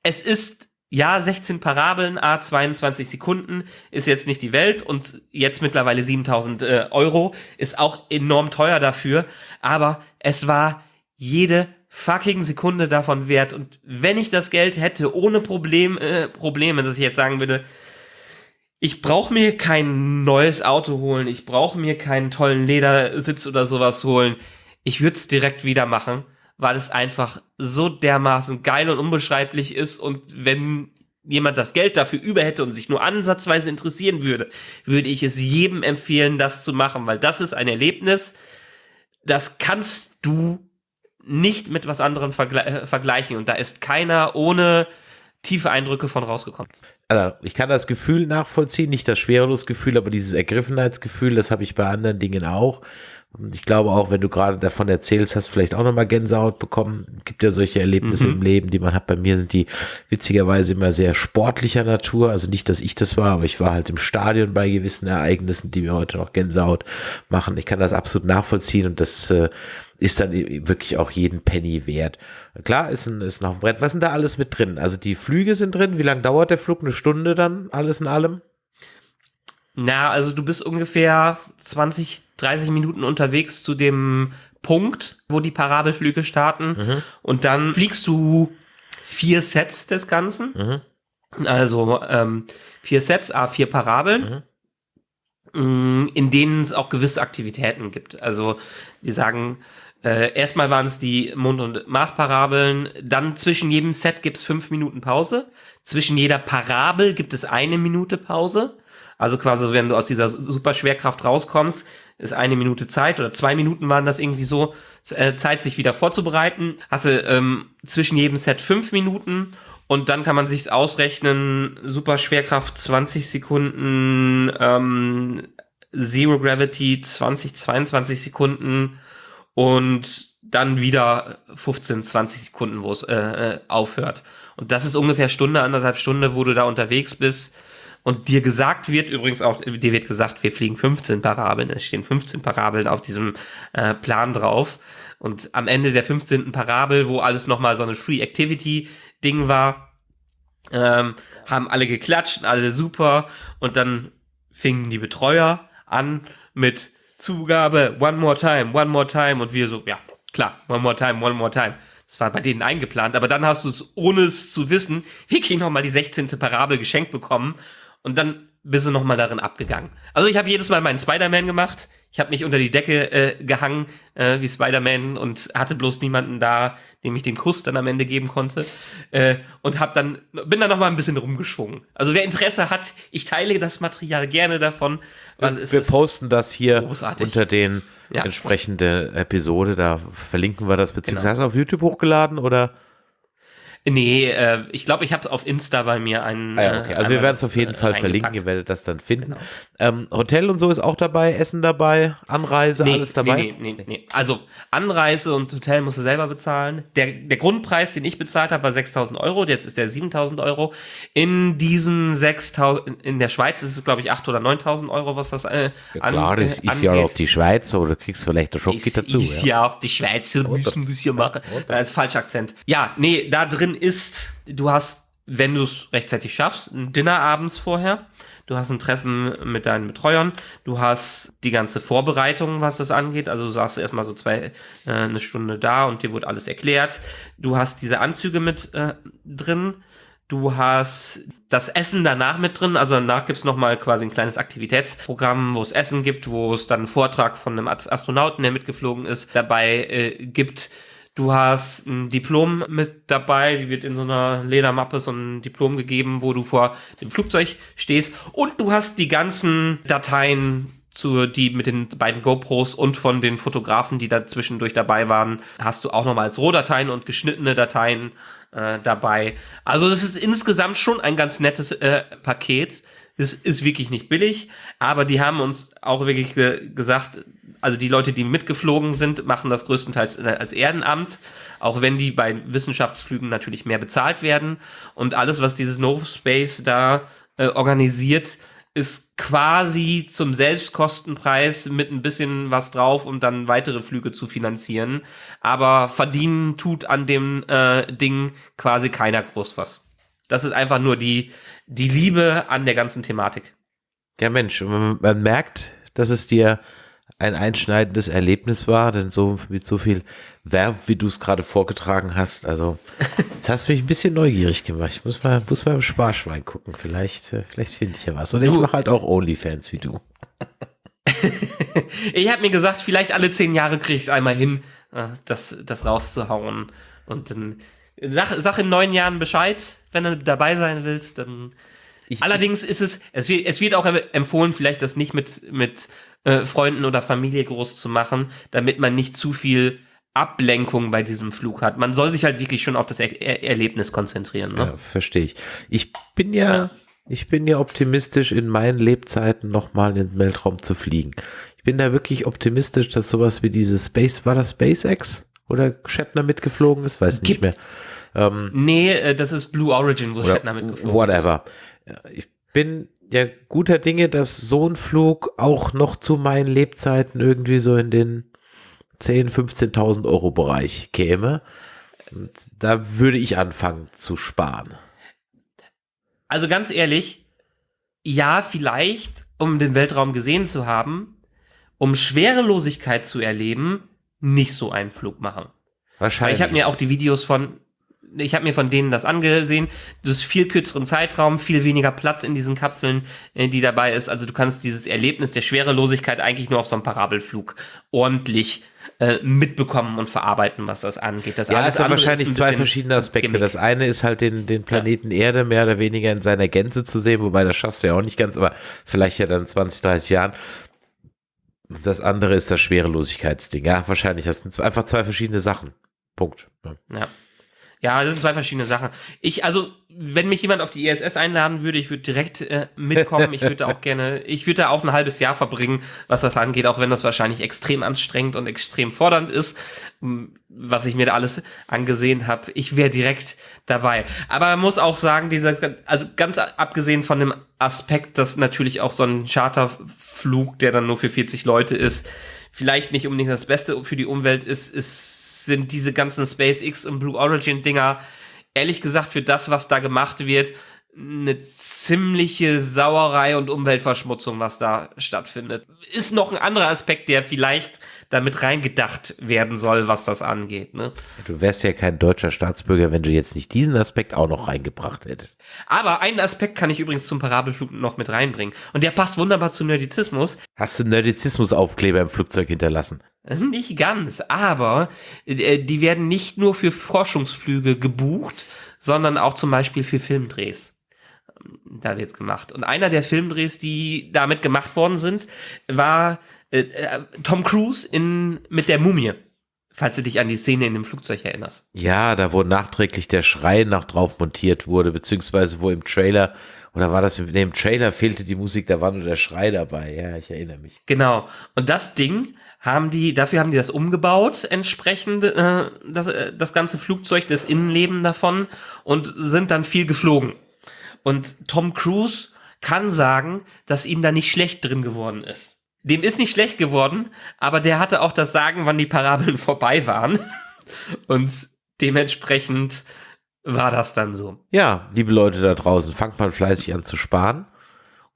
es ist ja, 16 Parabeln, a 22 Sekunden ist jetzt nicht die Welt und jetzt mittlerweile 7000 äh, Euro ist auch enorm teuer dafür, aber es war jede fucking Sekunde davon wert. Und wenn ich das Geld hätte, ohne Problem, äh, Probleme, dass ich jetzt sagen würde, ich brauche mir kein neues Auto holen, ich brauche mir keinen tollen Ledersitz oder sowas holen. Ich würde es direkt wieder machen, weil es einfach so dermaßen geil und unbeschreiblich ist. Und wenn jemand das Geld dafür über hätte und sich nur ansatzweise interessieren würde, würde ich es jedem empfehlen, das zu machen, weil das ist ein Erlebnis, das kannst du nicht mit was anderem vergle äh, vergleichen. Und da ist keiner ohne tiefe Eindrücke von rausgekommen. Also ich kann das Gefühl nachvollziehen, nicht das Schwerelos-Gefühl, aber dieses Ergriffenheitsgefühl, das habe ich bei anderen Dingen auch. Und ich glaube auch, wenn du gerade davon erzählst, hast du vielleicht auch nochmal Gänsehaut bekommen. Es gibt ja solche Erlebnisse mhm. im Leben, die man hat. Bei mir sind die witzigerweise immer sehr sportlicher Natur. Also nicht, dass ich das war, aber ich war halt im Stadion bei gewissen Ereignissen, die mir heute noch Gänsehaut machen. Ich kann das absolut nachvollziehen und das äh, ist dann wirklich auch jeden Penny wert. Klar, ist ein, ist ein Haufen Brett. Was sind da alles mit drin? Also die Flüge sind drin. Wie lange dauert der Flug? Eine Stunde dann, alles in allem? Na, also du bist ungefähr 20, 30 Minuten unterwegs zu dem Punkt, wo die Parabelflüge starten. Mhm. Und dann fliegst du vier Sets des Ganzen. Mhm. Also ähm, vier Sets, a vier Parabeln. Mhm mm, in denen es auch gewisse Aktivitäten gibt. Also die sagen, äh, erstmal waren es die Mond- und Marsparabeln, dann zwischen jedem Set gibt es fünf Minuten Pause, zwischen jeder Parabel gibt es eine Minute Pause. Also quasi, wenn du aus dieser Superschwerkraft rauskommst, ist eine Minute Zeit oder zwei Minuten waren das irgendwie so, äh, Zeit, sich wieder vorzubereiten. Hast du ähm, zwischen jedem Set fünf Minuten und dann kann man sich ausrechnen, Superschwerkraft 20 Sekunden, ähm, Zero Gravity 20, 22 Sekunden und dann wieder 15, 20 Sekunden, wo es äh, äh, aufhört. Und das ist ungefähr Stunde, anderthalb Stunde, wo du da unterwegs bist und dir gesagt wird, übrigens auch, dir wird gesagt, wir fliegen 15 Parabeln, es stehen 15 Parabeln auf diesem äh, Plan drauf. Und am Ende der 15. Parabel, wo alles nochmal so eine Free Activity Ding war, ähm, haben alle geklatscht, alle super. Und dann fingen die Betreuer an mit Zugabe, one more time, one more time. Und wir so, ja, klar, one more time, one more time. Das war bei denen eingeplant, aber dann hast du es, ohne es zu wissen, wirklich nochmal die 16. Parabel geschenkt bekommen und dann bist du nochmal darin abgegangen. Also ich habe jedes Mal meinen Spider-Man gemacht. Ich habe mich unter die Decke äh, gehangen äh, wie Spider-Man und hatte bloß niemanden da, dem ich den Kuss dann am Ende geben konnte. Äh, und hab dann, bin dann nochmal ein bisschen rumgeschwungen. Also wer Interesse hat, ich teile das Material gerne davon. Wir posten das hier großartig. unter den ja. entsprechende Episode. Da verlinken wir das, beziehungsweise genau. auf YouTube hochgeladen oder? Nee, äh, ich glaube, ich habe auf Insta bei mir einen. Ah ja, okay. Also wir werden es auf jeden äh, Fall verlinken, ihr werdet das dann finden. Genau. Ähm, Hotel und so ist auch dabei, Essen dabei, Anreise, Nee, alles dabei. Nee, nee, nee, nee. Also Anreise und Hotel musst du selber bezahlen. Der, der Grundpreis, den ich bezahlt habe, war 6.000 Euro. Jetzt ist der 7.000 Euro. In diesen 6.000, in- der Schweiz ist es, glaube ich, 8.000 oder 9.000 Euro, was das äh, Ja, an- klar, das äh, ist ja auch die Schweiz, oder du kriegst vielleicht einen Schock dazu. ist ja. ja auch die Schweizer müssen das hier machen. Als falscher Akzent. Ja, nee, da drin ist, du hast, wenn du es rechtzeitig schaffst, ein Dinner abends vorher. Du hast ein Treffen mit deinen Betreuern. Du hast die ganze Vorbereitung, was das angeht. Also du saßt erstmal so zwei, äh, eine Stunde da und dir wurde alles erklärt. Du hast diese Anzüge mit äh, drin. Du hast das Essen danach mit drin, also danach gibt's noch mal quasi ein kleines Aktivitätsprogramm, wo es Essen gibt, wo es dann einen Vortrag von einem Ast- Astronauten, der mitgeflogen ist, dabei äh, gibt. Du hast ein Diplom mit dabei, die wird in so einer Ledermappe so ein Diplom gegeben, wo du vor dem Flugzeug stehst und du hast die ganzen Dateien zu, die mit den beiden GoPros und von den Fotografen, die da zwischendurch dabei waren, hast du auch nochmal als Rohdateien und geschnittene Dateien äh, dabei. Also das ist insgesamt schon ein ganz nettes äh, Paket. Es ist wirklich nicht billig, aber die haben uns auch wirklich ge gesagt, also die Leute, die mitgeflogen sind, machen das größtenteils als Ehrenamt, auch wenn die bei Wissenschaftsflügen natürlich mehr bezahlt werden. Und alles, was dieses No Space da äh, organisiert, ist quasi zum Selbstkostenpreis mit ein bisschen was drauf, um dann weitere Flüge zu finanzieren. Aber verdienen tut an dem äh, Ding quasi keiner groß was. Das ist einfach nur die, die Liebe an der ganzen Thematik. Ja, Mensch, man, man merkt, dass es dir ein einschneidendes Erlebnis war, denn so mit so viel Verb, wie du es gerade vorgetragen hast, also jetzt hast du mich ein bisschen neugierig gemacht. Ich muss mal, muss mal im Sparschwein gucken. Vielleicht, äh, vielleicht finde ich ja was. Und ich Du- mache halt auch Onlyfans wie du. Ich habe mir gesagt, vielleicht alle zehn Jahre krieg ich es einmal hin, äh, das, das rauszuhauen. Und dann sag, sag in neun Jahren Bescheid, wenn du dabei sein willst. Dann Ich- Allerdings ist es, es wird, es wird auch empfohlen, vielleicht das nicht mit, mit äh, Freunden oder Familie groß zu machen, damit man nicht zu viel Ablenkung bei diesem Flug hat. Man soll sich halt wirklich schon auf das er er Erlebnis konzentrieren. Ne? Ja, verstehe ich. Ich bin ja, ich bin ja optimistisch, in meinen Lebzeiten nochmal in den Weltraum zu fliegen. Ich bin da wirklich optimistisch, dass sowas wie dieses Space, war das SpaceX? Oder Shatner mitgeflogen ist? Weiß nicht Gibt- mehr. Ähm, Nee, äh, das ist Blue Origin, wo Shatner mitgeflogen ist. whatever. Ich bin ja guter Dinge, dass so ein Flug auch noch zu meinen Lebzeiten irgendwie so in den 10.000, 15.000 Euro Bereich käme. Und da würde ich anfangen zu sparen. Also ganz ehrlich, ja, vielleicht, um den Weltraum gesehen zu haben, um Schwerelosigkeit zu erleben, nicht so einen Flug machen. Weil Wahrscheinlich. ich habe mir auch die Videos von, ich habe mir von denen das angesehen. Du hast viel kürzeren Zeitraum, viel weniger Platz in diesen Kapseln, äh, die dabei ist. Also du kannst dieses Erlebnis der Schwerelosigkeit eigentlich nur auf so einem Parabelflug ordentlich äh, mitbekommen und verarbeiten, was das angeht. Das Ja, es sind wahrscheinlich zwei verschiedene Aspekte. Gimmick. Das eine ist halt den, den Planeten Erde mehr oder weniger in seiner Gänze zu sehen, wobei das schaffst du ja auch nicht ganz, aber vielleicht ja dann 20, 30 Jahren. Das andere ist das Schwerelosigkeitsding. Ja, wahrscheinlich. Das sind einfach zwei verschiedene Sachen. Punkt. Ja. Ja. Das sind zwei verschiedene Sachen. Ich, also, wenn mich jemand auf die ISS einladen würde, ich würde direkt äh, mitkommen. Ich würde auch gerne, ich würde da auch ein halbes Jahr verbringen, was das angeht, auch wenn das wahrscheinlich extrem anstrengend und extrem fordernd ist, was ich mir da alles angesehen habe. Ich wäre direkt dabei. Aber man muss auch sagen, dieser, also ganz abgesehen von dem Aspekt, dass natürlich auch so ein Charterflug, der dann nur für 40 Leute ist, vielleicht nicht unbedingt das Beste für die Umwelt ist, ist sind diese ganzen SpaceX und Blue Origin Dinger ehrlich gesagt für das, was da gemacht wird, eine ziemliche Sauerei und Umweltverschmutzung, was da stattfindet. Ist noch ein anderer Aspekt, der vielleicht damit reingedacht werden soll, was das angeht. Ne? Du wärst ja kein deutscher Staatsbürger, wenn du jetzt nicht diesen Aspekt auch noch reingebracht hättest. Aber einen Aspekt kann ich übrigens zum Parabelflug noch mit reinbringen. Und der passt wunderbar zu Nerdizismus. Hast du Nerdizismus-Aufkleber im Flugzeug hinterlassen? Nicht ganz, aber äh, die werden nicht nur für Forschungsflüge gebucht, sondern auch zum Beispiel für Filmdrehs. Ähm, Da wird's gemacht. Und einer der Filmdrehs, die damit gemacht worden sind, war äh, äh, Tom Cruise in, mit der Mumie falls du dich an die Szene in dem Flugzeug erinnerst. Ja, da wo nachträglich der Schrei noch drauf montiert wurde, beziehungsweise wo im Trailer, oder war das in dem Trailer fehlte die Musik, da war nur der Schrei dabei. Ja, ich erinnere mich. Genau. Und das Ding haben die, dafür haben die das umgebaut, entsprechend äh, das, äh, das ganze Flugzeug, das Innenleben davon und sind dann viel geflogen. Und Tom Cruise kann sagen, dass ihm da nicht schlecht drin geworden ist. Dem ist nicht schlecht geworden, aber der hatte auch das Sagen, wann die Parabeln vorbei waren. Und dementsprechend war das dann so. Ja, liebe Leute da draußen, fangt mal fleißig an zu sparen.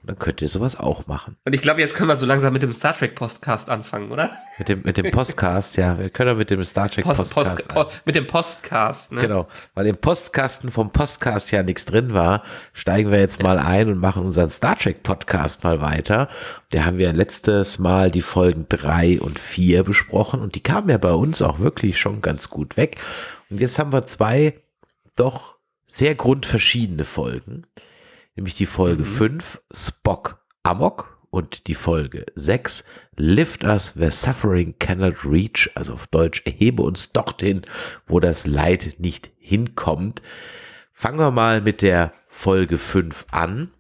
Und dann könnt ihr sowas auch machen. Und ich glaube, jetzt können wir so langsam mit dem Star Trek Postcast anfangen, oder? Mit dem, mit dem Postcast, ja. Wir können mit dem Star Trek Post, Postcast. Post, po, mit dem Postcast, ne? Genau, weil im Postkasten vom Postcast ja nichts drin war, steigen wir jetzt mal ein und machen unseren Star Trek Podcast mal weiter. Der haben wir letztes Mal die Folgen drei und vier besprochen und die kamen ja bei uns auch wirklich schon ganz gut weg. Und jetzt haben wir zwei doch sehr grundverschiedene Folgen nämlich die Folge Mhm. 5, Spock Amok und die Folge 6, Lift Us Where Suffering Cannot Reach, also auf Deutsch, erhebe uns dorthin, wo das Leid nicht hinkommt. Fangen wir mal mit der Folge 5 an.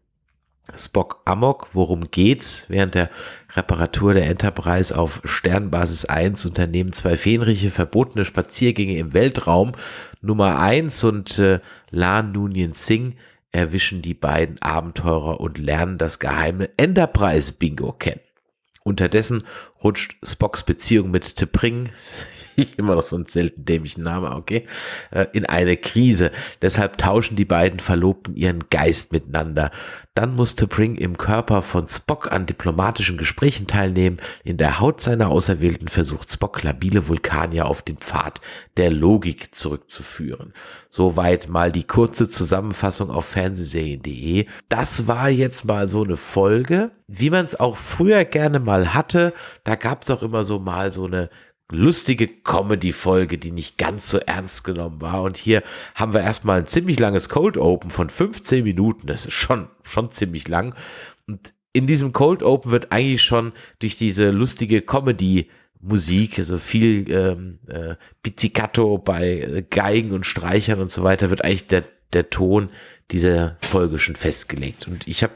Spock Amok, worum geht's? Während der Reparatur der Enterprise auf Sternbasis 1 unternehmen zwei Fähnriche verbotene Spaziergänge im Weltraum. Nummer 1 und äh, Lan Nunien Singh erwischen die beiden Abenteurer und lernen das geheime Enterprise-Bingo kennen. Unterdessen rutscht Spocks Beziehung mit T'Pring, immer noch so ein selten dämlichen Name, okay, äh, in eine Krise. Deshalb tauschen die beiden Verlobten ihren Geist miteinander. Dann muss T'Pring im Körper von Spock an diplomatischen Gesprächen teilnehmen. In der Haut seiner Auserwählten versucht Spock labile Vulkanier auf den Pfad der Logik zurückzuführen. Soweit mal die kurze Zusammenfassung auf fernsehserien.de. Das war jetzt mal so eine Folge, wie man es auch früher gerne mal hatte. Da gab es auch immer so mal so eine lustige Comedy-Folge, die nicht ganz so ernst genommen war. Und hier haben wir erstmal ein ziemlich langes Cold Open von 15 Minuten. Das ist schon, schon ziemlich lang. Und in diesem Cold Open wird eigentlich schon durch diese lustige Comedy Musik, also viel ähm, äh, Pizzicato bei äh, Geigen und Streichern und so weiter, wird eigentlich der, der Ton dieser Folge schon festgelegt. Und ich habe,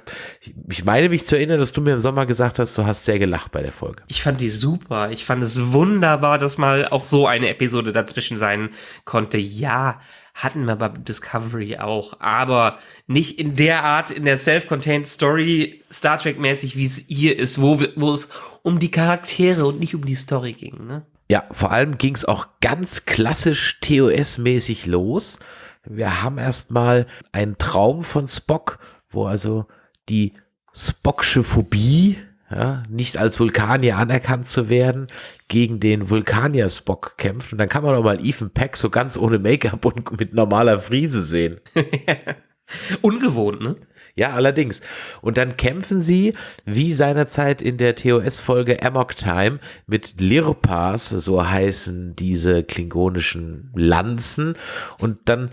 ich meine mich zu erinnern, dass du mir im Sommer gesagt hast, du hast sehr gelacht bei der Folge. Ich fand die super. Ich fand es wunderbar, dass mal auch so eine Episode dazwischen sein konnte. Ja, hatten wir bei Discovery auch, aber nicht in der Art, in der Self-Contained Story, Star Trek-mäßig, wie es hier ist, wo, wo es um die Charaktere und nicht um die Story ging. Ne? Ja, vor allem ging es auch ganz klassisch TOS-mäßig los. Wir haben erstmal einen Traum von Spock, wo also die Spocksche Phobie, ja, nicht als Vulkanier anerkannt zu werden, gegen den Vulkanier Spock kämpft. Und dann kann man auch mal Ethan Peck so ganz ohne Make-up und mit normaler Frise sehen. Ungewohnt, ne? Ja, allerdings. Und dann kämpfen sie, wie seinerzeit in der TOS-Folge Amok Time, mit Lirpas, so heißen diese klingonischen Lanzen. Und dann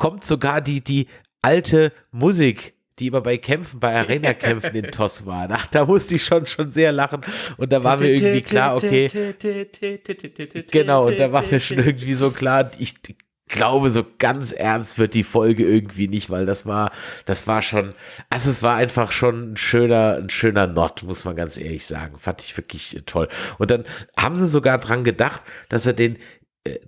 kommt sogar die, die alte Musik, die immer bei Kämpfen, bei Arena-Kämpfen in TOS war. Ach, da musste ich schon, schon sehr lachen. Und da war mir irgendwie klar, okay, genau, und da war mir schon irgendwie so klar, ich glaube, so ganz ernst wird die Folge irgendwie nicht, weil das war, das war schon, also es war einfach schon ein schöner, ein schöner Not, muss man ganz ehrlich sagen. Fand ich wirklich toll. Und dann haben sie sogar dran gedacht, dass er den, äh,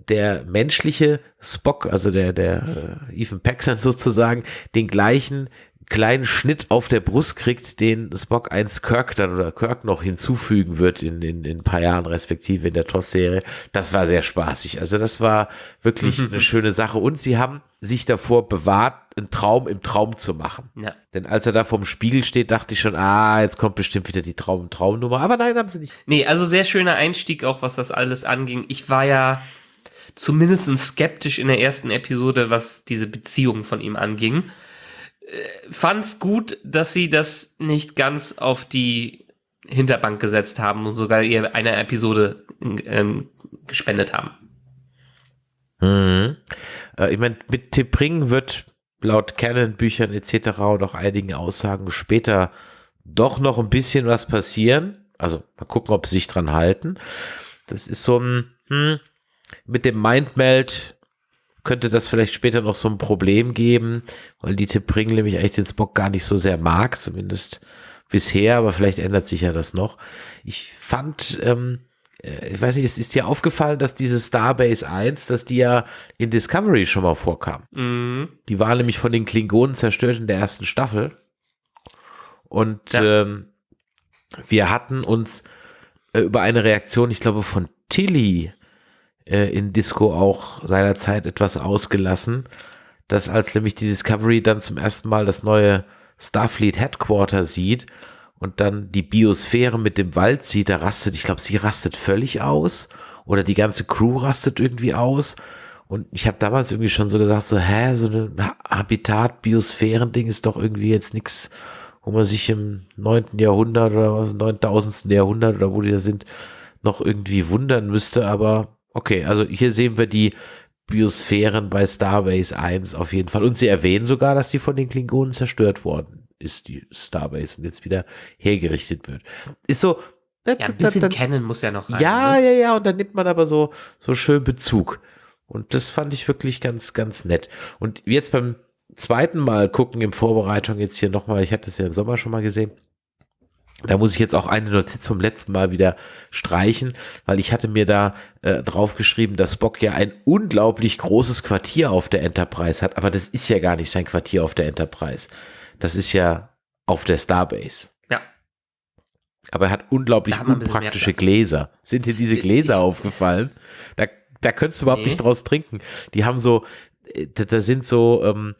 der menschliche Spock, also der, der äh, Ethan Paxson sozusagen, den gleichen kleinen Schnitt auf der Brust kriegt, den Spock 1 Kirk dann oder Kirk noch hinzufügen wird in, in, in ein paar Jahren respektive in der TOS-Serie. Das war sehr spaßig. Also das war wirklich eine schöne Sache. Und sie haben sich davor bewahrt, einen Traum im Traum zu machen. Ja. Denn als er da vorm Spiegel steht, dachte ich schon, ah, jetzt kommt bestimmt wieder die Traum-Traumnummer. Aber nein, haben sie nicht. Nee, also sehr schöner Einstieg auch, was das alles anging. Ich war ja zumindest skeptisch in der ersten Episode, was diese Beziehung von ihm anging. Äh, Fand's gut, dass sie das nicht ganz auf die Hinterbank gesetzt haben und sogar ihr eine Episode ähm, gespendet haben. Mhm. Äh, ich meine, mit Tippring wird laut Canon-Büchern etc. und auch einigen Aussagen später doch noch ein bisschen was passieren. Also mal gucken, ob sie sich dran halten. Das ist so ein, hm, mit dem Mindmeld könnte das vielleicht später noch so ein Problem geben, weil die Tipp Pringle nämlich eigentlich den Spock gar nicht so sehr mag, zumindest bisher, aber vielleicht ändert sich ja das noch. Ich fand, ähm, äh, ich weiß nicht, ist, ist dir aufgefallen, dass diese Starbase 1, dass die ja in Discovery schon mal vorkam? Mhm. Die war nämlich von den Klingonen zerstört in der ersten Staffel. Und ja. ähm, wir hatten uns äh, über eine Reaktion, ich glaube, von Tilly äh, in Disco auch seinerzeit etwas ausgelassen, dass als nämlich die Discovery dann zum ersten Mal das neue Starfleet Headquarter sieht und dann die Biosphäre mit dem Wald sieht, da rastet, ich glaube, sie rastet völlig aus oder die ganze Crew rastet irgendwie aus. Und ich habe damals irgendwie schon so gesagt, so, hä, so ein Habitat-Biosphären-Ding ist doch irgendwie jetzt nichts, wo man sich im neunten Jahrhundert oder was, neuntausendsten Jahrhundert oder wo die da sind, noch irgendwie wundern müsste. Aber okay, also hier sehen wir die Biosphären bei Starbase 1 auf jeden Fall. Und sie erwähnen sogar, dass die von den Klingonen zerstört worden ist, die Starbase, und jetzt wieder hergerichtet wird. Ist so. Ja, ein bisschen kennen muss ja noch rein. Ja, ne? ja, ja, und dann nimmt man aber so, so schön Bezug. Und das fand ich wirklich ganz, ganz nett. Und jetzt beim zweiten Mal gucken in Vorbereitung jetzt hier nochmal, ich hatte das ja im Sommer schon mal gesehen, da muss ich jetzt auch eine Notiz vom letzten Mal wieder streichen, weil ich hatte mir da äh, draufgeschrieben, dass Spock ja ein unglaublich großes Quartier auf der Enterprise hat, aber das ist ja gar nicht sein Quartier auf der Enterprise. Das ist ja auf der Starbase. Ja. Aber er hat unglaublich unpraktische Gläser. Sind dir diese Gläser ich, aufgefallen? Da, da könntest du überhaupt nee. nicht draus trinken. Die haben so, äh, da, da sind so, ähm,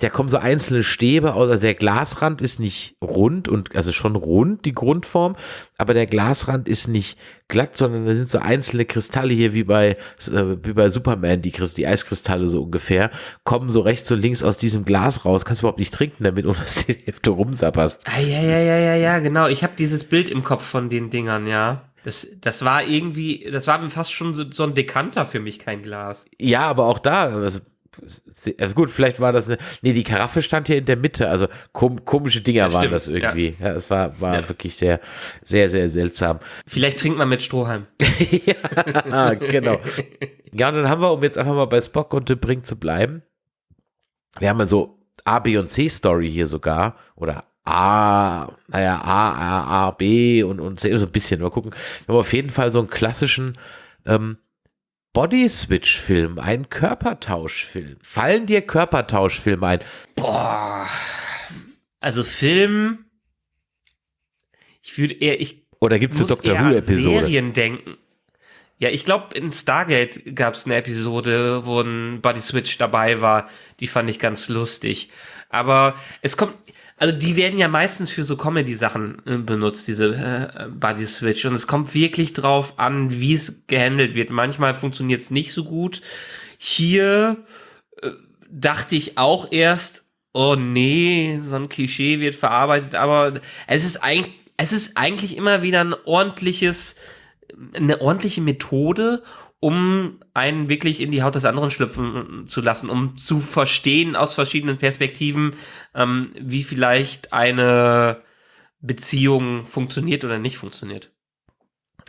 da kommen so einzelne Stäbe aus, also der Glasrand ist nicht rund und also schon rund die Grundform, aber der Glasrand ist nicht glatt, sondern da sind so einzelne Kristalle hier wie bei äh, wie bei Superman, die, die Eiskristalle so ungefähr, kommen so rechts und links aus diesem Glas raus, kannst du überhaupt nicht trinken damit, ohne dass du die Hälfte rumsapperst. Ah, ja, ja, ja, ja, ja, genau, ich habe dieses Bild im Kopf von den Dingern, ja. Das, das war irgendwie, das war fast schon so, so ein Dekanter für mich, kein Glas. Ja, aber auch da, also also gut, vielleicht war das eine. Nee, die Karaffe stand hier in der Mitte. Also kom komische Dinger ja, waren das irgendwie. Ja, es war, war ja. wirklich sehr, sehr, sehr seltsam. Vielleicht trinkt man mit Strohhalm. ja, genau. Ja, und dann haben wir, um jetzt einfach mal bei Spock und Brink zu bleiben, wir haben ja so A, B und C Story hier sogar. Oder A, naja, A, A, A, B und, und C, so ein bisschen. Mal gucken. Wir haben auf jeden Fall so einen klassischen ähm, Body-Switch-Film, ein Körpertauschfilm. Fallen dir Körpertauschfilme ein? Boah. Also Film. Ich würde eher, ich. Oder gibt es eine Doctor Who-Episode? Serien denken. Ja, ich glaube, in Stargate gab es eine Episode, wo ein Body Switch dabei war. Die fand ich ganz lustig. Aber es kommt, also die werden ja meistens für so Comedy-Sachen äh, benutzt, diese äh, Body Switch. Und es kommt wirklich drauf an, wie es gehandelt wird. Manchmal funktioniert es nicht so gut. Hier äh, dachte ich auch erst, oh nee, so ein Klischee wird verarbeitet, aber es ist eigentlich, es ist eigentlich immer wieder ein ordentliches, eine ordentliche Methode, um einen wirklich in die Haut des anderen schlüpfen zu lassen, um zu verstehen aus verschiedenen Perspektiven, ähm, wie vielleicht eine Beziehung funktioniert oder nicht funktioniert.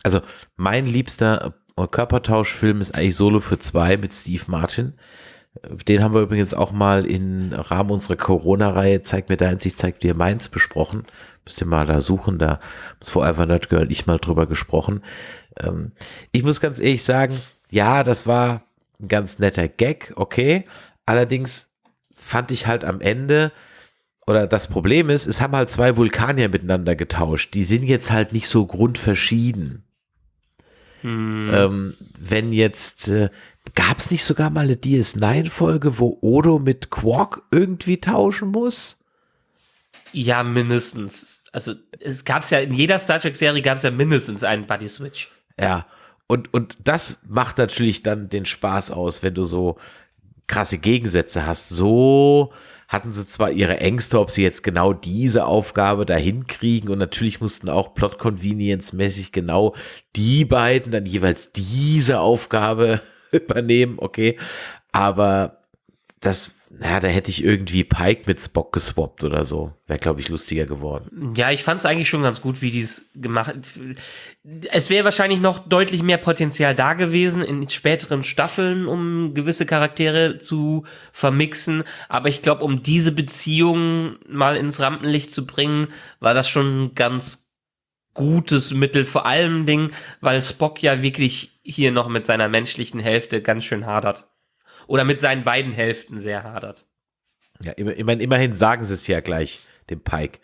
Also mein liebster Körpertauschfilm ist eigentlich Solo für zwei mit Steve Martin. Den haben wir übrigens auch mal im Rahmen unserer Corona-Reihe Zeig mir deins, ich zeig dir meins besprochen. Müsst ihr mal da suchen, da haben es Forever Nerd Girl ich mal drüber gesprochen. Ähm, ich muss ganz ehrlich sagen, ja, das war ein ganz netter Gag, okay. Allerdings fand ich halt am Ende, oder das Problem ist, es haben halt zwei Vulkanier miteinander getauscht. Die sind jetzt halt nicht so grundverschieden. Hm. Ähm, wenn jetzt, äh, gab es nicht sogar mal eine DS9-Folge, wo Odo mit Quark irgendwie tauschen muss? Ja, mindestens. Also es gab es ja, in jeder Star Trek-Serie gab es ja mindestens einen Buddy-Switch. Ja, und, und das macht natürlich dann den Spaß aus, wenn du so krasse Gegensätze hast. So hatten sie zwar ihre Ängste, ob sie jetzt genau diese Aufgabe dahin kriegen und natürlich mussten auch Plot-Convenience-mäßig genau die beiden dann jeweils diese Aufgabe übernehmen, okay. Aber das, na, da hätte ich irgendwie Pike mit Spock geswappt oder so. Wäre, glaube ich, lustiger geworden. Ja, ich fand es eigentlich schon ganz gut, wie die es gemacht Es wäre wahrscheinlich noch deutlich mehr Potenzial da gewesen in späteren Staffeln, um gewisse Charaktere zu vermixen. Aber ich glaube, um diese Beziehung mal ins Rampenlicht zu bringen, war das schon ganz gutes Mittel. Vor allem Ding, weil Spock ja wirklich hier noch mit seiner menschlichen Hälfte ganz schön hadert oder mit seinen beiden Hälften sehr hadert. Ja, immer, immerhin, immerhin sagen sie es ja gleich, dem Pike.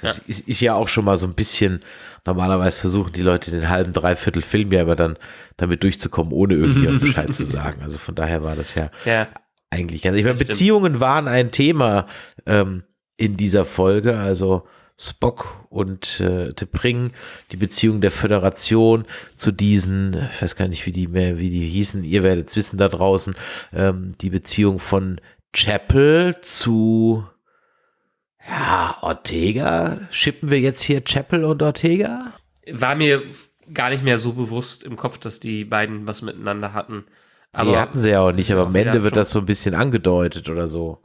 Das ja. Ist, ist, ja auch schon mal so ein bisschen, normalerweise versuchen die Leute den halben, dreiviertel Film ja aber dann damit durchzukommen, ohne irgendjemand Bescheid zu sagen. Also von daher war das ja, ja. eigentlich ganz, ich meine, Beziehungen waren ein Thema ähm, in dieser Folge, also Spock und äh, T'Pring, die Beziehung der Föderation zu diesen, ich weiß gar nicht, wie die mehr, wie die hießen, ihr werdet es wissen da draußen, ähm, die Beziehung von Chapel zu ja, Ortega. Schippen wir jetzt hier Chapel und Ortega? War mir gar nicht mehr so bewusst im Kopf, dass die beiden was miteinander hatten. Aber die hatten sie ja auch nicht, aber am Ende wird das so ein bisschen angedeutet oder so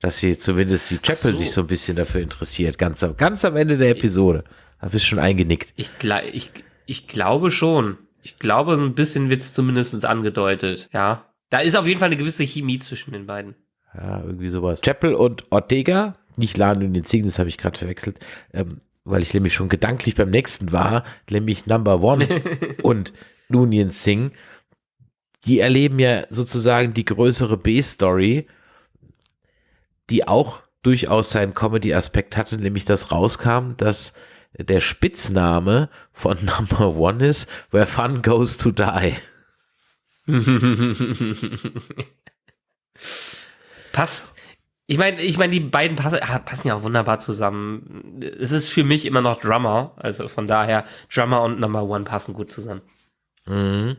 dass sie zumindest die Chapel so. sich so ein bisschen dafür interessiert, ganz, ganz am Ende der Episode. Da bist du schon eingenickt. Ich, ich, ich glaube schon. Ich glaube, so ein bisschen wird es zumindest angedeutet, ja. Da ist auf jeden Fall eine gewisse Chemie zwischen den beiden. Ja, irgendwie sowas. Chapel und Ortega, nicht Lan und den Zing, das habe ich gerade verwechselt, ähm, weil ich nämlich schon gedanklich beim nächsten war, nämlich Number One und Nunien Singh. Die erleben ja sozusagen die größere B-Story die auch durchaus seinen Comedy-Aspekt hatte, nämlich dass rauskam, dass der Spitzname von Number One ist, where fun goes to die. Passt. Ich meine, ich meine, die beiden passen, passen ja auch wunderbar zusammen. Es ist für mich immer noch Drummer, also von daher Drummer und Number One passen gut zusammen. Mhm.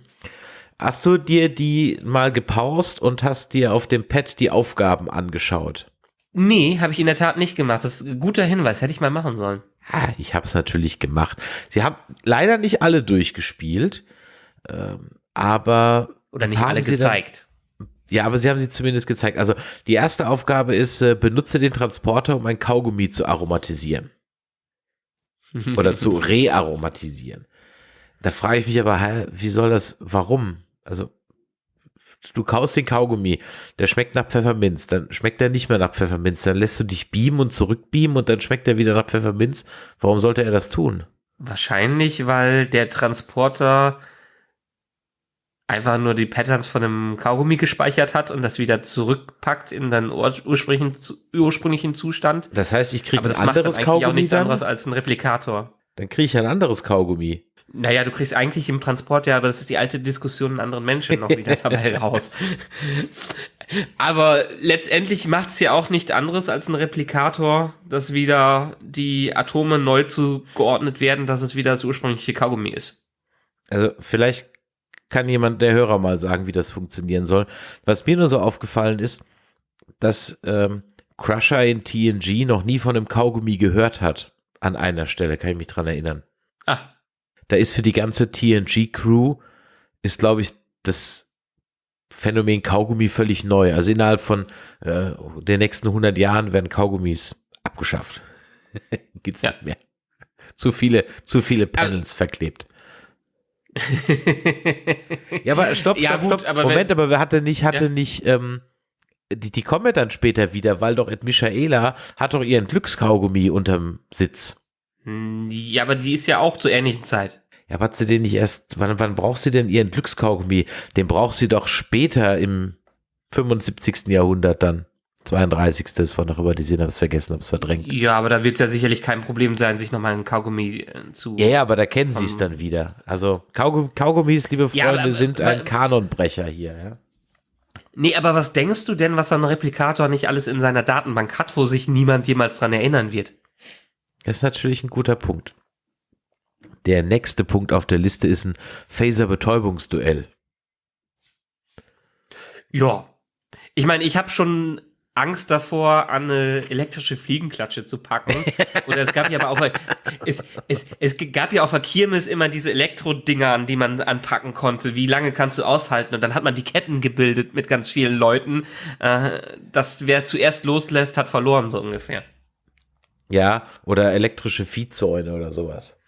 Hast du dir die mal gepaust und hast dir auf dem Pad die Aufgaben angeschaut? Nee, habe ich in der Tat nicht gemacht. Das ist ein guter Hinweis, hätte ich mal machen sollen. Ja, ich habe es natürlich gemacht. Sie haben leider nicht alle durchgespielt, ähm, aber. Oder nicht alle gezeigt. Dann, ja, aber sie haben sie zumindest gezeigt. Also die erste Aufgabe ist, äh, benutze den Transporter, um ein Kaugummi zu aromatisieren. Oder zu rearomatisieren. Da frage ich mich aber, wie soll das, warum? Also du kaust den Kaugummi, der schmeckt nach Pfefferminz, dann schmeckt er nicht mehr nach Pfefferminz, dann lässt du dich beamen und zurückbeamen und dann schmeckt er wieder nach Pfefferminz. Warum sollte er das tun? Wahrscheinlich, weil der Transporter einfach nur die Patterns von einem Kaugummi gespeichert hat und das wieder zurückpackt in den ursprünglichen, ursprünglichen Zustand. Das heißt, ich kriege ein anderes macht Kaugummi. auch nichts anderes als ein Replikator. Dann kriege ich ein anderes Kaugummi. Naja, du kriegst eigentlich im Transport ja, aber das ist die alte Diskussion in anderen Menschen noch wieder dabei raus. Aber letztendlich macht es ja auch nicht anderes als ein Replikator, dass wieder die Atome neu zugeordnet werden, dass es wieder das ursprüngliche Kaugummi ist. Also vielleicht kann jemand, der Hörer, mal sagen, wie das funktionieren soll. Was mir nur so aufgefallen ist, dass ähm, Crusher in TNG noch nie von einem Kaugummi gehört hat. An einer Stelle, kann ich mich dran erinnern. Ah, da ist für die ganze TNG-Crew, ist, glaube ich, das Phänomen Kaugummi völlig neu. Also innerhalb von äh, den nächsten 100 Jahren werden Kaugummis abgeschafft. Gibt's ja. nicht mehr. Zu viele, zu viele Panels aber verklebt. ja, aber stopp, stopp, ja, gut, stopp. Aber Moment, aber wer hatte nicht, hatte ja. nicht, ähm, die, die kommen ja dann später wieder, weil doch Ed Michaela hat doch ihren Glückskaugummi unterm Sitz. Hm, ja, aber die ist ja auch zur ähnlichen Zeit. Ja, aber hat sie den nicht erst, wann, wann braucht sie denn ihren Glückskaugummi? Den braucht sie doch später im 75. Jahrhundert dann. 32. Das war noch über die Sinn, hab's vergessen, hab's verdrängt. Ja, aber da wird es ja sicherlich kein Problem sein, sich nochmal einen Kaugummi äh, zu. Ja, ja, aber da kennen sie es dann wieder. Also Kaugum Kaugummis, liebe Freunde, ja, aber, sind aber, ein Kanonbrecher hier, ja. Nee, aber was denkst du denn, was ein Replikator nicht alles in seiner Datenbank hat, wo sich niemand jemals dran erinnern wird? Das ist natürlich ein guter Punkt. Der nächste Punkt auf der Liste ist ein Phaser-Betäubungsduell. Ja. Ich meine, ich habe schon Angst davor, an eine elektrische Fliegenklatsche zu packen. Oder es gab ja aber auch, es, es, es gab ja auf der Kirmes immer diese Elektro-Dinger, an die man anpacken konnte. Wie lange kannst du aushalten? Und dann hat man die Ketten gebildet mit ganz vielen Leuten. Äh, das, wer zuerst loslässt, hat verloren, so ungefähr. Ja, oder elektrische Viehzäune oder sowas.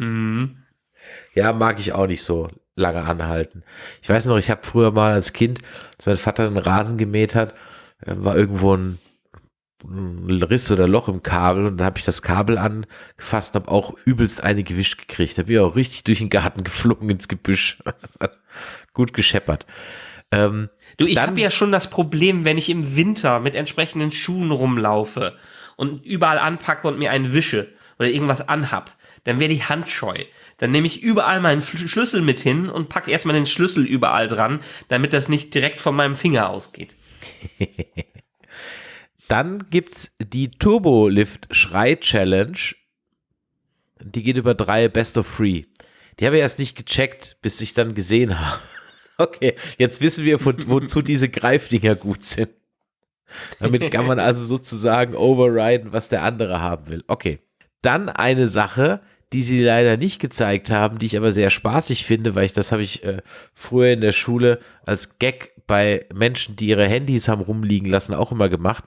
Mhm. Ja, mag ich auch nicht so lange anhalten. Ich weiß noch, ich habe früher mal als Kind, als mein Vater einen Rasen gemäht hat, äh, war irgendwo ein, ein Riss oder Loch im Kabel und dann habe ich das Kabel angefasst und habe auch übelst eine gewischt gekriegt. Da bin ich auch richtig durch den Garten geflogen ins Gebüsch. Gut gescheppert. Ähm, du, ich habe ja schon das Problem, wenn ich im Winter mit entsprechenden Schuhen rumlaufe und überall anpacke und mir einen wische oder irgendwas anhab, dann werde ich handscheu. Dann nehme ich überall meinen Schlüssel mit hin und packe erstmal den Schlüssel überall dran, damit das nicht direkt von meinem Finger ausgeht. Dann gibt's die Turbo Lift Schrei Challenge. Die geht über drei Best of Free. Die habe ich erst nicht gecheckt, bis ich dann gesehen habe. Okay, jetzt wissen wir, wozu diese Greifdinger gut sind. Damit kann man also sozusagen overriden, was der andere haben will. Okay. Dann eine Sache, die sie leider nicht gezeigt haben, die ich aber sehr spaßig finde, weil ich das habe ich äh, früher in der Schule als Gag bei Menschen, die ihre Handys haben rumliegen lassen, auch immer gemacht.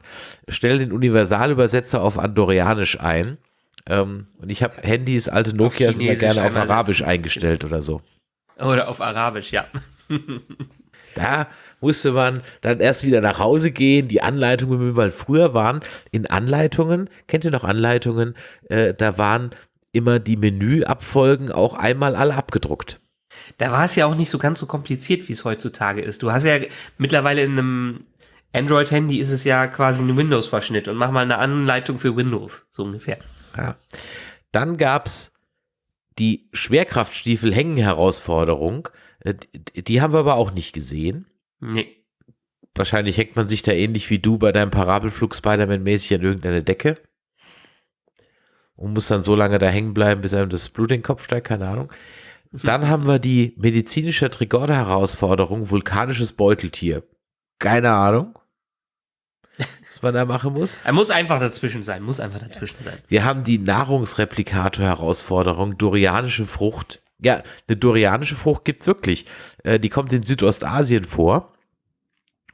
Stell den Universalübersetzer auf Andorianisch ein. Ähm, und ich habe Handys, alte Nokias immer gerne auf Arabisch eingestellt oder so. Oder auf Arabisch, ja. da musste man dann erst wieder nach Hause gehen, die Anleitungen, weil früher waren in Anleitungen, kennt ihr noch Anleitungen, äh, da waren immer die Menüabfolgen auch einmal alle abgedruckt. Da war es ja auch nicht so ganz so kompliziert, wie es heutzutage ist. Du hast ja mittlerweile in einem Android-Handy ist es ja quasi ein Windows-Verschnitt und mach mal eine Anleitung für Windows, so ungefähr. Ja. Dann gab's die Schwerkraftstiefel-Hängen-Herausforderung. Äh, die haben wir aber auch nicht gesehen. Nee. Wahrscheinlich hängt man sich da ähnlich wie du bei deinem Parabelflug Spider-Man-mäßig an irgendeine Decke und muss dann so lange da hängen bleiben, bis einem das Blut in den Kopf steigt, keine Ahnung. Dann haben wir die medizinische Trigorde-Herausforderung, vulkanisches Beuteltier. Keine Ahnung, was man da machen muss. Er muss einfach dazwischen sein, muss einfach dazwischen sein. Wir haben die Nahrungsreplikator-Herausforderung, dorianische Frucht. Ja, eine dorianische Frucht gibt's wirklich. Äh, die kommt in Südostasien vor.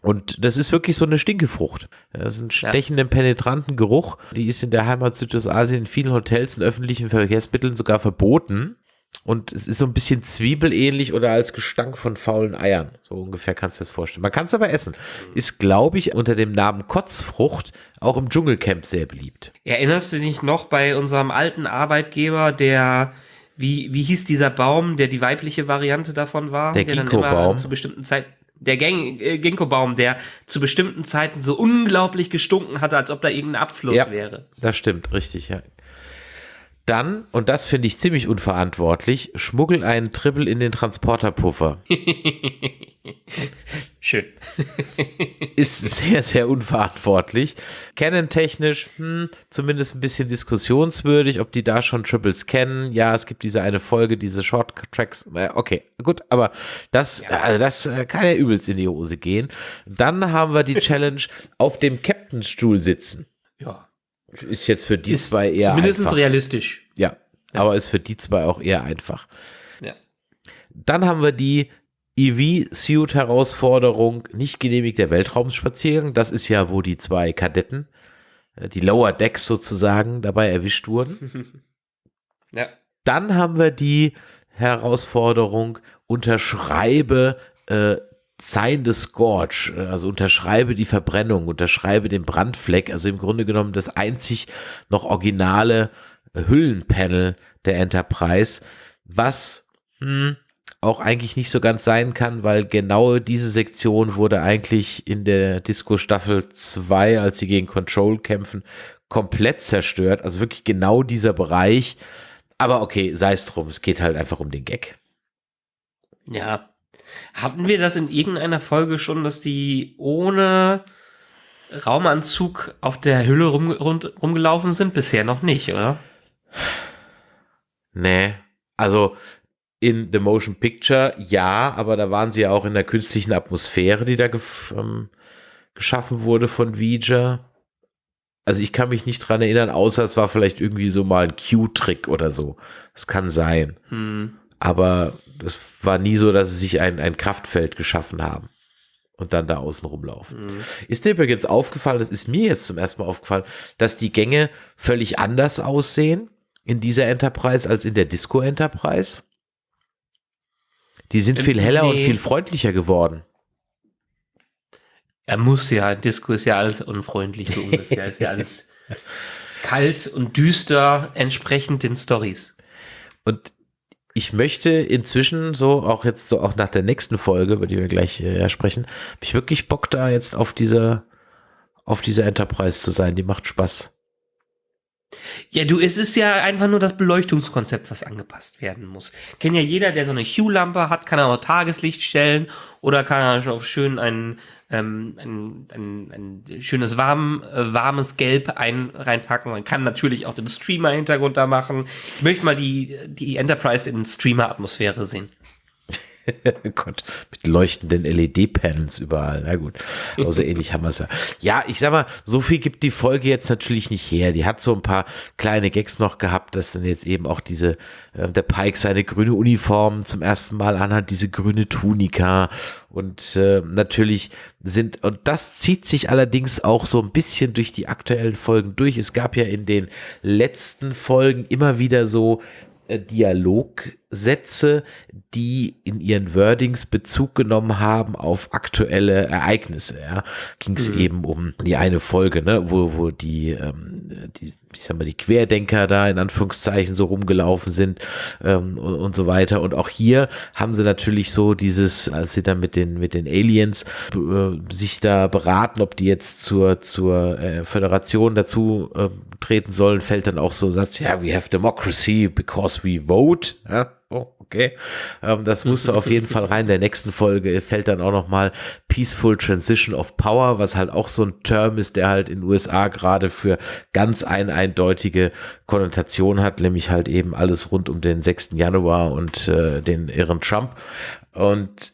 Und das ist wirklich so eine Stinkefrucht. Das ist ein stechenden, ja. penetranten Geruch. Die ist in der Heimat Südostasien in vielen Hotels und öffentlichen Verkehrsmitteln sogar verboten. Und es ist so ein bisschen zwiebelähnlich oder als Gestank von faulen Eiern. So ungefähr kannst du das vorstellen. Man kann es aber essen. Ist, glaube ich, unter dem Namen Kotzfrucht auch im Dschungelcamp sehr beliebt. Erinnerst du dich noch bei unserem alten Arbeitgeber, der wie, wie hieß dieser Baum, der die weibliche Variante davon war? Der Ginkgo-Baum. Zu bestimmten Zeiten der äh, Ginkgo-Baum, der zu bestimmten Zeiten so unglaublich gestunken hatte, als ob da irgendein Abfluss ja, wäre. Das stimmt, richtig, ja. Dann, und das finde ich ziemlich unverantwortlich, schmuggel einen Triple in den Transporterpuffer. Schön. ist sehr, sehr unverantwortlich. Canon-technisch, hm, zumindest ein bisschen diskussionswürdig, ob die da schon Triples kennen. Ja, es gibt diese eine Folge, diese Short-Tracks. Okay, gut, aber das, ja. also das äh, kann ja übelst in die Hose gehen. Dann haben wir die Challenge auf dem Captainstuhl sitzen. Ja. Ist jetzt für die ist zwei eher zumindest einfach. realistisch. Ja, ja, aber ist für die zwei auch eher einfach. Ja. Dann haben wir die EV-Suit-Herausforderung, nicht genehmigter Weltraumspaziergang. Das ist ja, wo die zwei Kadetten, äh, die Lower Decks sozusagen, dabei erwischt wurden. ja. Dann haben wir die Herausforderung, unterschreibe äh, Sign the Scorch, also unterschreibe die Verbrennung, unterschreibe den Brandfleck, also im Grunde genommen das einzig noch originale Hüllenpanel der Enterprise, was hm, auch eigentlich nicht so ganz sein kann, weil genau diese Sektion wurde eigentlich in der Disco Staffel 2, als sie gegen Control kämpfen, komplett zerstört. Also wirklich genau dieser Bereich. Aber okay, sei es drum, es geht halt einfach um den Gag. Ja, hatten wir das in irgendeiner Folge schon, dass die ohne Raumanzug auf der Hülle rum, rund, rumgelaufen sind? Bisher noch nicht, oder? Nee. Also in The Motion Picture ja, aber da waren sie ja auch in der künstlichen Atmosphäre, die da ähm, geschaffen wurde von Vija. Also ich kann mich nicht dran erinnern, außer es war vielleicht irgendwie so mal ein Q-Trick oder so. Das kann sein. Hm. Aber es war nie so, dass sie sich ein, ein Kraftfeld geschaffen haben und dann da außen rumlaufen. Mhm. Ist dir übrigens aufgefallen, das ist mir jetzt zum ersten Mal aufgefallen, dass die Gänge völlig anders aussehen in dieser Enterprise als in der Disco Enterprise? Die sind viel heller und Nee. viel freundlicher geworden. Er muss ja, Disco ist ja alles unfreundlich so ungefähr. ist ja alles kalt und düster, entsprechend den Stories. Und ich möchte inzwischen so, auch jetzt so auch nach der nächsten Folge, über die wir gleich äh, sprechen, habe ich wirklich Bock da jetzt auf dieser, auf dieser Enterprise zu sein. Die macht Spaß. Ja, du, es ist ja einfach nur das Beleuchtungskonzept, was angepasst werden muss. Kennt ja jeder, der so eine Hue-Lampe hat, kann er auch Tageslicht stellen oder kann er auf schön ein, ähm, ein, ein, ein schönes warm, äh, warmes Gelb ein, reinpacken. Man kann natürlich auch den Streamer-Hintergrund da machen. Ich möchte mal die, die Enterprise in Streamer-Atmosphäre sehen. Gott, mit leuchtenden LED-Panels überall. Na gut, aber so ähnlich haben wir es ja. Ja, ich sag mal, so viel gibt die Folge jetzt natürlich nicht her. Die hat so ein paar kleine Gags noch gehabt, dass dann jetzt eben auch diese, äh, der Pike seine grüne Uniform zum ersten Mal anhat, diese grüne Tunika. Und äh, natürlich sind, und das zieht sich allerdings auch so ein bisschen durch die aktuellen Folgen durch. Es gab ja in den letzten Folgen immer wieder so äh, Dialogsätze, die in ihren Wordings Bezug genommen haben auf aktuelle Ereignisse. Ja. Ging es eben um die eine Folge, ne, wo, wo die, ähm, die, ich sag mal, die Querdenker da in Anführungszeichen so rumgelaufen sind ähm, und, und so weiter. Und auch hier haben sie natürlich so dieses, als sie dann mit den, mit den Aliens äh, sich da beraten, ob die jetzt zur, zur äh, Föderation dazu äh, treten sollen, fällt dann auch so ein Satz, ja, we have democracy because we vote. Ja, okay. Ähm, das musste auf jeden Fall rein. In der nächsten Folge fällt dann auch nochmal Peaceful Transition of Power, was halt auch so ein Term ist, der halt in den USA gerade für ganz ein eindeutige Konnotation hat, nämlich halt eben alles rund um den 6. Januar und äh, den irren Trump. Und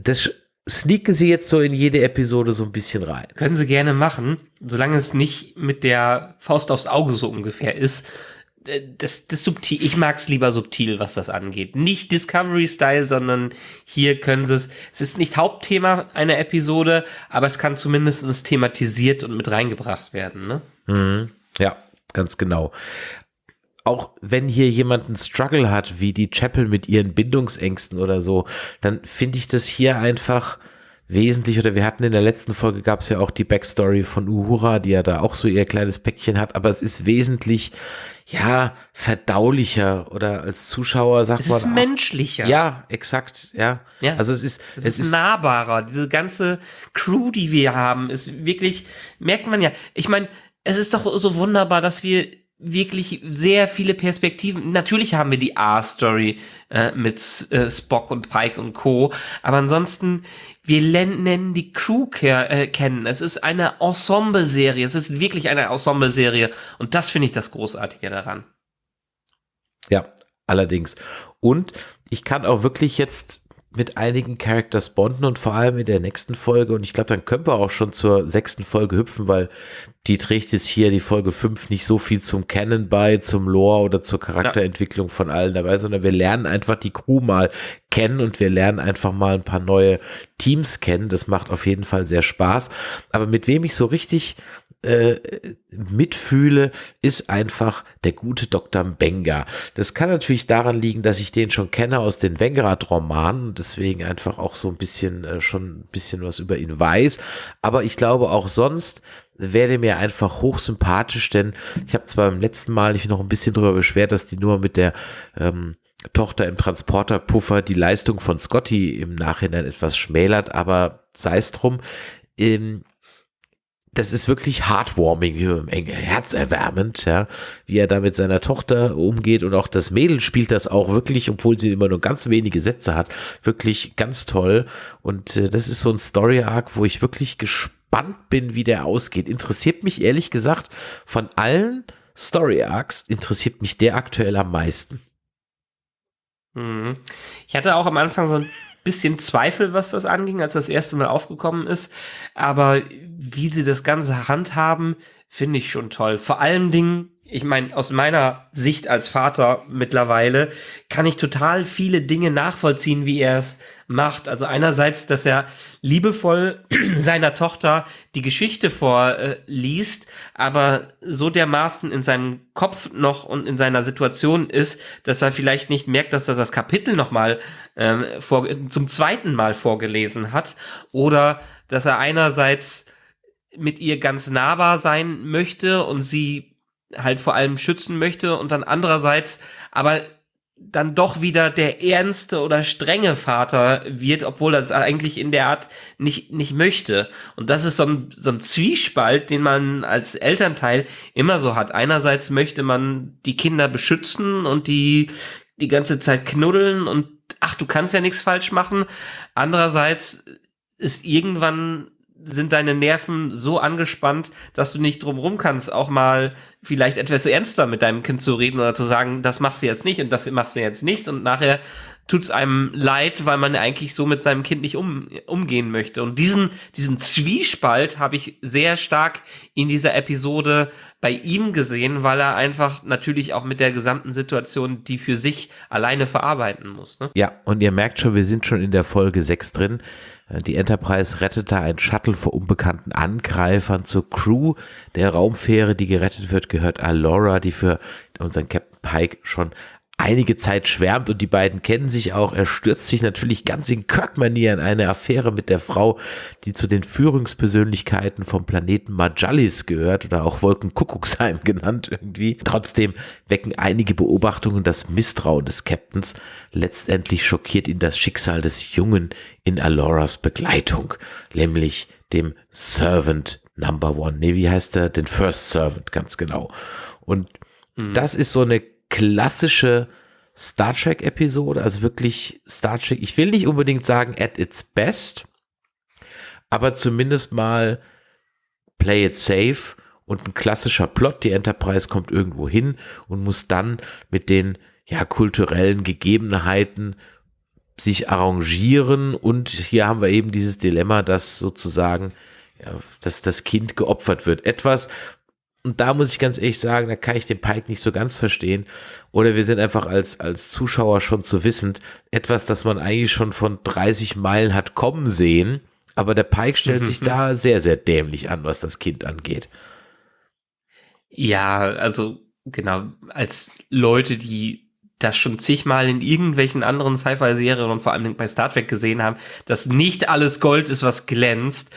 das sneaken sie jetzt so in jede Episode so ein bisschen rein. Können sie gerne machen, solange es nicht mit der Faust aufs Auge so ungefähr ist. Äh, Das, das subtil, ich mag es lieber subtil, was das angeht. Nicht Discovery-Style, sondern hier können sie es. Es ist nicht Hauptthema einer Episode, aber es kann zumindest thematisiert und mit reingebracht werden. Ne? Mhm. Ja, ganz genau. Auch wenn hier jemand einen Struggle hat, wie die Chapel mit ihren Bindungsängsten oder so, dann finde ich das hier einfach wesentlich, oder wir hatten in der letzten Folge gab es ja auch die Backstory von Uhura, die ja da auch so ihr kleines Päckchen hat, aber es ist wesentlich, ja, verdaulicher oder als Zuschauer sagt Es man. ist ach, menschlicher. Ja, exakt, ja. Ja. Also es ist, Es, ist, nahbarer. Diese ganze Crew, die wir haben, ist wirklich, merkt man ja. Ich meine, es ist doch so wunderbar, dass wir wirklich sehr viele Perspektiven. Natürlich haben wir die A-Story äh, mit äh, Spock und Pike und Co. Aber ansonsten, wir nennen die Crew äh, kennen. Es ist eine Ensemble-Serie. Es ist wirklich eine Ensemble-Serie. Und das finde ich das Großartige daran. Ja, allerdings. Und ich kann auch wirklich jetzt mit einigen Characters bonden und vor allem in der nächsten Folge, und ich glaube, dann können wir auch schon zur sechsten Folge hüpfen, weil die trägt jetzt hier die Folge 5 nicht so viel zum Kennen bei, zum Lore oder zur Charakterentwicklung von allen dabei, sondern wir lernen einfach die Crew mal kennen und wir lernen einfach mal ein paar neue Teams kennen. Das macht auf jeden Fall sehr Spaß. Aber mit wem ich so richtig äh, mitfühle, ist einfach der gute Dr. Benga. Das kann natürlich daran liegen, dass ich den schon kenne aus den Wengrad-Romanen und deswegen einfach auch so ein bisschen äh, schon ein bisschen was über ihn weiß. Aber ich glaube auch sonst werde mir einfach hochsympathisch, denn ich habe zwar beim letzten Mal mich noch ein bisschen darüber beschwert, dass die nur mit der ähm, Tochter im Transporterpuffer die Leistung von Scotty im Nachhinein etwas schmälert, aber sei es drum. Ähm, das ist wirklich heartwarming, herzerwärmend, ja, wie er da mit seiner Tochter umgeht und auch das Mädel spielt das auch wirklich, obwohl sie immer nur ganz wenige Sätze hat, wirklich ganz toll und äh, das ist so ein Story Arc, wo ich wirklich gespannt bin, wie der ausgeht. Interessiert mich ehrlich gesagt von allen Story Arcs interessiert mich der aktuell am meisten. Mhm. Ich hatte auch am Anfang so ein bisschen Zweifel, was das anging, als das erste Mal aufgekommen ist. Aber wie sie das Ganze handhaben, finde ich schon toll. Vor allen Dingen, ich meine, aus meiner Sicht als Vater mittlerweile kann ich total viele Dinge nachvollziehen, wie er es macht. Also einerseits, dass er liebevoll seiner Tochter die Geschichte vorliest, aber so dermaßen in seinem Kopf noch und in seiner Situation ist, dass er vielleicht nicht merkt, dass er das Kapitel nochmal ähm, zum zweiten Mal vorgelesen hat oder dass er einerseits mit ihr ganz nahbar sein möchte und sie halt vor allem schützen möchte und dann andererseits aber dann doch wieder der ernste oder strenge Vater wird, obwohl er es eigentlich in der Art nicht, nicht möchte. Und das ist so ein, so ein Zwiespalt, den man als Elternteil immer so hat. Einerseits möchte man die Kinder beschützen und die die ganze Zeit knuddeln und ach, du kannst ja nichts falsch machen. Andererseits ist irgendwann sind deine Nerven so angespannt, dass du nicht drumrum kannst, auch mal vielleicht etwas ernster mit deinem Kind zu reden oder zu sagen, das machst du jetzt nicht und das machst du jetzt nicht und nachher tut's einem leid, weil man eigentlich so mit seinem Kind nicht um, umgehen möchte. Und diesen, diesen Zwiespalt habe ich sehr stark in dieser Episode bei ihm gesehen, weil er einfach natürlich auch mit der gesamten Situation die für sich alleine verarbeiten muss. Ne? Ja, und ihr merkt schon, wir sind schon in der Folge 6 drin. Die Enterprise rettet da ein Shuttle vor unbekannten Angreifern zur Crew. Der Raumfähre, die gerettet wird, gehört Alora, die für unseren Captain Pike schon einige Zeit schwärmt und die beiden kennen sich auch. Er stürzt sich natürlich ganz in Kirk-Manier in eine Affäre mit der Frau, die zu den Führungspersönlichkeiten vom Planeten Majalis gehört oder auch Wolkenkuckucksheim genannt irgendwie. Trotzdem wecken einige Beobachtungen das Misstrauen des Captains. Letztendlich schockiert ihn das Schicksal des Jungen in Aloras Begleitung, nämlich dem Servant Number One. Nee, wie heißt er? Den First Servant, ganz genau. Und mhm. das ist so eine klassische Star Trek Episode, also wirklich Star Trek. Ich will nicht unbedingt sagen at its best, aber zumindest mal play it safe und ein klassischer Plot. Die Enterprise kommt irgendwo hin und muss dann mit den ja kulturellen Gegebenheiten sich arrangieren und hier haben wir eben dieses Dilemma, dass sozusagen ja, dass das Kind geopfert wird. Etwas, und da muss ich ganz ehrlich sagen, da kann ich den Pike nicht so ganz verstehen. Oder wir sind einfach als, als Zuschauer schon zu wissend. Etwas, das man eigentlich schon von 30 Meilen hat kommen sehen. Aber der Pike stellt sich da sehr, sehr dämlich an, was das Kind angeht. Ja, also genau, als Leute, die das schon zigmal in irgendwelchen anderen Sci-Fi-Serien und vor allem bei Star Trek gesehen haben, dass nicht alles Gold ist, was glänzt,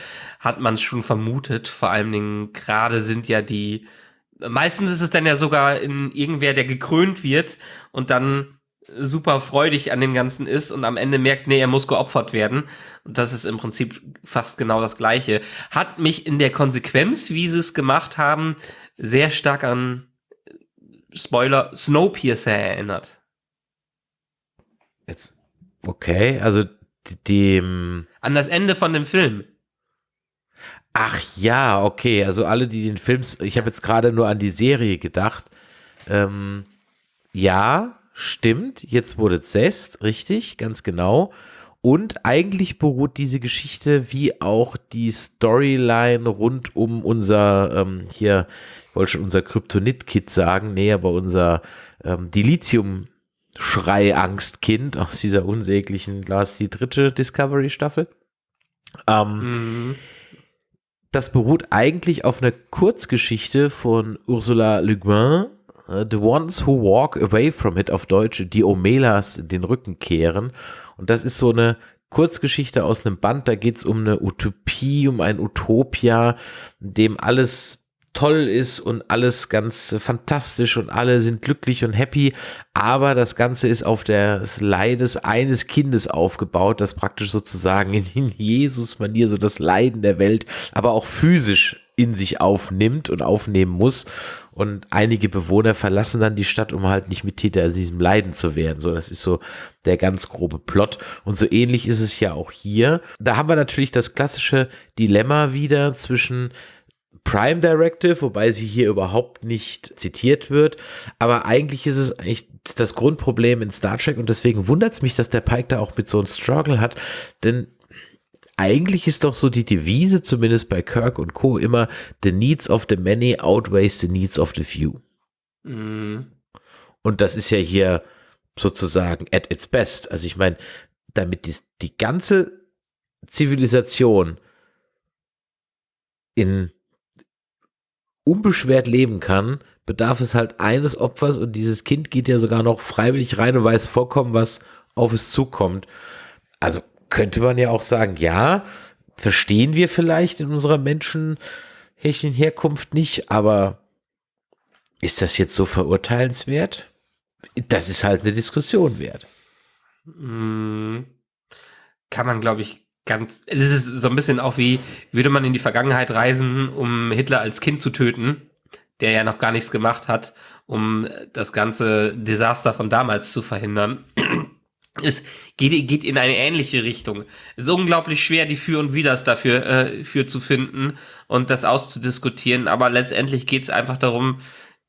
hat man schon vermutet. Vor allen Dingen gerade sind ja die, meistens ist es dann ja sogar in irgendwer, der gekrönt wird und dann super freudig an dem Ganzen ist und am Ende merkt, nee, er muss geopfert werden. Und das ist im Prinzip fast genau das Gleiche. Hat mich in der Konsequenz, wie sie es gemacht haben, sehr stark an Spoiler Snowpiercer erinnert. Jetzt, okay, also dem. An das Ende von dem Film. Ach ja, okay. Also alle, die den Film, ich habe jetzt gerade nur an die Serie gedacht. Ähm, ja, stimmt. Jetzt wurde Zest, richtig, ganz genau. Und eigentlich beruht diese Geschichte wie auch die Storyline rund um unser, ähm, hier, ich wollte schon unser Kryptonit-Kit sagen, nee, aber unser ähm, Dilithium-Schrei-Angstkind aus dieser unsäglichen, Glas, die dritte Discovery-Staffel. Ähm, mhm. Das beruht eigentlich auf einer Kurzgeschichte von Ursula Le Guin, äh, The Ones Who Walk Away From It auf Deutsch, die Omelas den Rücken kehren. Und das ist so eine Kurzgeschichte aus einem Band, da geht es um eine Utopie, um ein Utopia, in dem alles toll ist und alles ganz fantastisch und alle sind glücklich und happy, aber das Ganze ist auf des Leides eines Kindes aufgebaut, das praktisch sozusagen in Jesus-Manier so das Leiden der Welt, aber auch physisch in sich aufnimmt und aufnehmen muss. Und einige Bewohner verlassen dann die Stadt, um halt nicht mit Täter diesem Leiden zu werden. So, das ist so der ganz grobe Plot. Und so ähnlich ist es ja auch hier. Da haben wir natürlich das klassische Dilemma wieder zwischen Prime Directive, wobei sie hier überhaupt nicht zitiert wird. Aber eigentlich ist es eigentlich das Grundproblem in Star Trek und deswegen wundert es mich, dass der Pike da auch mit so einem Struggle hat, denn eigentlich ist doch so die Devise, zumindest bei Kirk und Co., immer the needs of the many outweighs the needs of the few. Mhm. Und das ist ja hier sozusagen at its best. Also ich meine, damit die, die ganze Zivilisation in unbeschwert leben kann, bedarf es halt eines Opfers und dieses Kind geht ja sogar noch freiwillig rein und weiß vollkommen, was auf es zukommt. Also könnte man ja auch sagen, ja, verstehen wir vielleicht in unserer menschenhächen Herkunft nicht, aber ist das jetzt so verurteilenswert? Das ist halt eine Diskussion wert. Mhm. Kann man, glaube ich, ganz. Es ist so ein bisschen auch wie, würde man in die Vergangenheit reisen, um Hitler als Kind zu töten, der ja noch gar nichts gemacht hat, um das ganze Desaster von damals zu verhindern. Es geht, geht in eine ähnliche Richtung. Es ist unglaublich schwer, die Für und Widers dafür äh, für zu finden und das auszudiskutieren, aber letztendlich geht es einfach darum,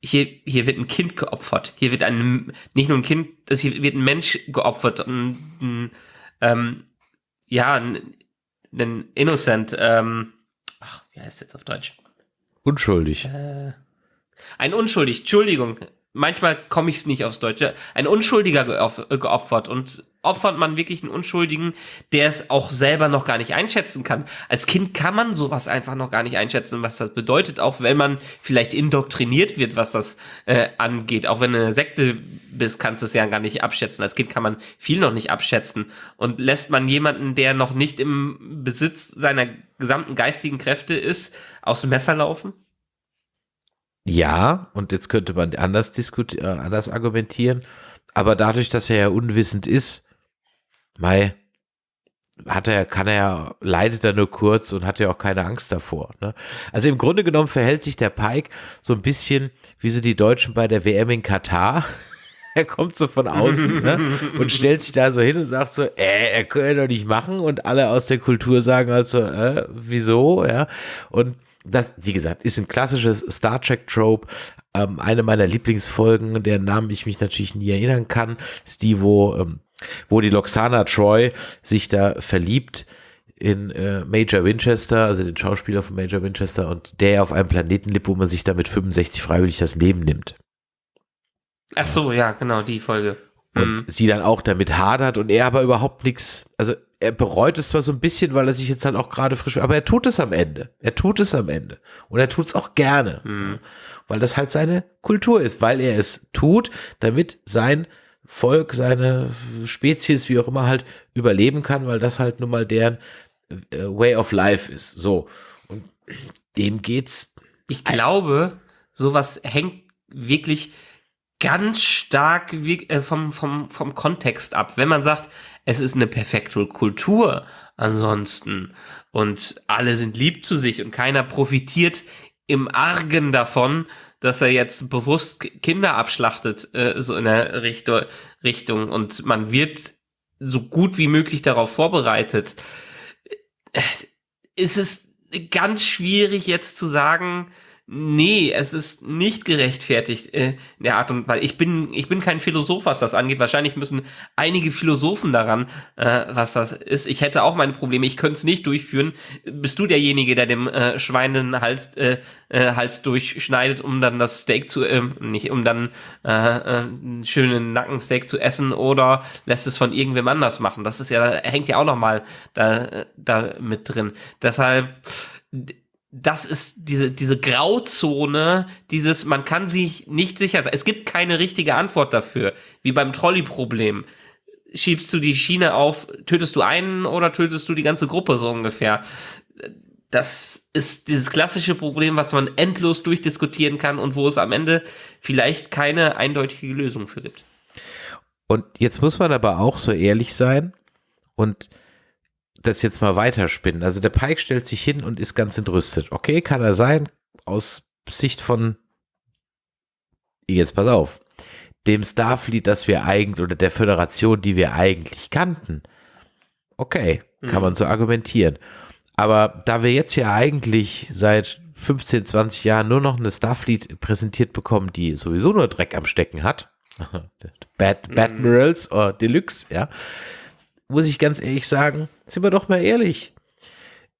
hier, hier wird ein Kind geopfert. Hier wird ein, nicht nur ein Kind, hier wird ein Mensch geopfert. Ein, ein, ähm, ja, ein, Innocent, ähm, ach, wie heißt jetzt auf Deutsch? Unschuldig. Äh, ein Unschuldig, Entschuldigung, manchmal komme ich es nicht aufs Deutsche, ein Unschuldiger geopfert und opfert man wirklich einen Unschuldigen, der es auch selber noch gar nicht einschätzen kann. Als Kind kann man sowas einfach noch gar nicht einschätzen, was das bedeutet, auch wenn man vielleicht indoktriniert wird, was das äh, angeht. Auch wenn du eine Sekte bist, kannst du es ja gar nicht abschätzen. Als Kind kann man viel noch nicht abschätzen. Und lässt man jemanden, der noch nicht im Besitz seiner gesamten geistigen Kräfte ist, aus dem Messer laufen? Ja, und jetzt könnte man anders diskutieren, äh, anders argumentieren. Aber dadurch, dass er ja unwissend ist, Mai, hat er, kann er ja, leidet er nur kurz und hat ja auch keine Angst davor. Ne? Also im Grunde genommen verhält sich der Pike so ein bisschen wie so die Deutschen bei der WM in Katar. er kommt so von außen ne? und stellt sich da so hin und sagt so, äh, er könnte doch nicht machen und alle aus der Kultur sagen also, äh, wieso, ja, und das, wie gesagt, ist ein klassisches Star Trek Trope. Ähm, eine meiner Lieblingsfolgen, deren Namen ich mich natürlich nie erinnern kann, ist die, wo, ähm, wo die Loxana Troy sich da verliebt in äh, Major Winchester, also den Schauspieler von Major Winchester und der auf einem Planeten lebt, wo man sich da mit 65 freiwillig das Leben nimmt. Ach so, ja, genau, die Folge. Und Mhm. sie dann auch damit hadert und er aber überhaupt nichts, also er bereut es zwar so ein bisschen, weil er sich jetzt halt auch gerade frisch, aber er tut es am Ende. Er tut es am Ende. Und er tut es auch gerne. Mhm. Weil das halt seine Kultur ist, weil er es tut, damit sein Volk, seine Spezies, wie auch immer, halt überleben kann, weil das halt nun mal deren äh, Way of Life ist. So. Und dem geht's. Ich glaube, sowas hängt wirklich ganz stark äh, vom, vom, vom Kontext ab. Wenn man sagt, es ist eine perfekte Kultur ansonsten und alle sind lieb zu sich und keiner profitiert im Argen davon, dass er jetzt bewusst Kinder abschlachtet, äh, so in der Richtung, Richtung und man wird so gut wie möglich darauf vorbereitet. Äh, Ist es ganz schwierig jetzt zu sagen, Nee, es ist nicht gerechtfertigt äh, in der Art und Weise. Ich bin, ich bin kein Philosoph, was das angeht. Wahrscheinlich müssen einige Philosophen daran, äh, was das ist. Ich hätte auch meine Probleme. Ich könnte es nicht durchführen. Bist du derjenige, der dem äh, Schwein den Hals, äh, äh, Hals durchschneidet, um dann das Steak zu, ähm, nicht, um dann äh, äh, einen schönen Nackensteak zu essen oder lässt es von irgendwem anders machen? Das ist ja, hängt ja auch noch mal da, da mit drin. Deshalb das ist diese, diese Grauzone, dieses, man kann sich nicht sicher sein. Es gibt keine richtige Antwort dafür, wie beim Trolley-Problem. Schiebst du die Schiene auf, tötest du einen oder tötest du die ganze Gruppe so ungefähr? Das ist dieses klassische Problem, was man endlos durchdiskutieren kann und wo es am Ende vielleicht keine eindeutige Lösung für gibt. Und jetzt muss man aber auch so ehrlich sein und das jetzt mal weiterspinnen. Also der Pike stellt sich hin und ist ganz entrüstet. Okay, kann er sein, aus Sicht von, jetzt pass auf, dem Starfleet, das wir eigentlich, oder der Föderation, die wir eigentlich kannten. Okay, kann Mhm. man so argumentieren. Aber da wir jetzt ja eigentlich seit 15, 20 Jahren nur noch eine Starfleet präsentiert bekommen, die sowieso nur Dreck am Stecken hat, Bad, Badmirals oder Deluxe, ja, muss ich ganz ehrlich sagen, sind wir doch mal ehrlich.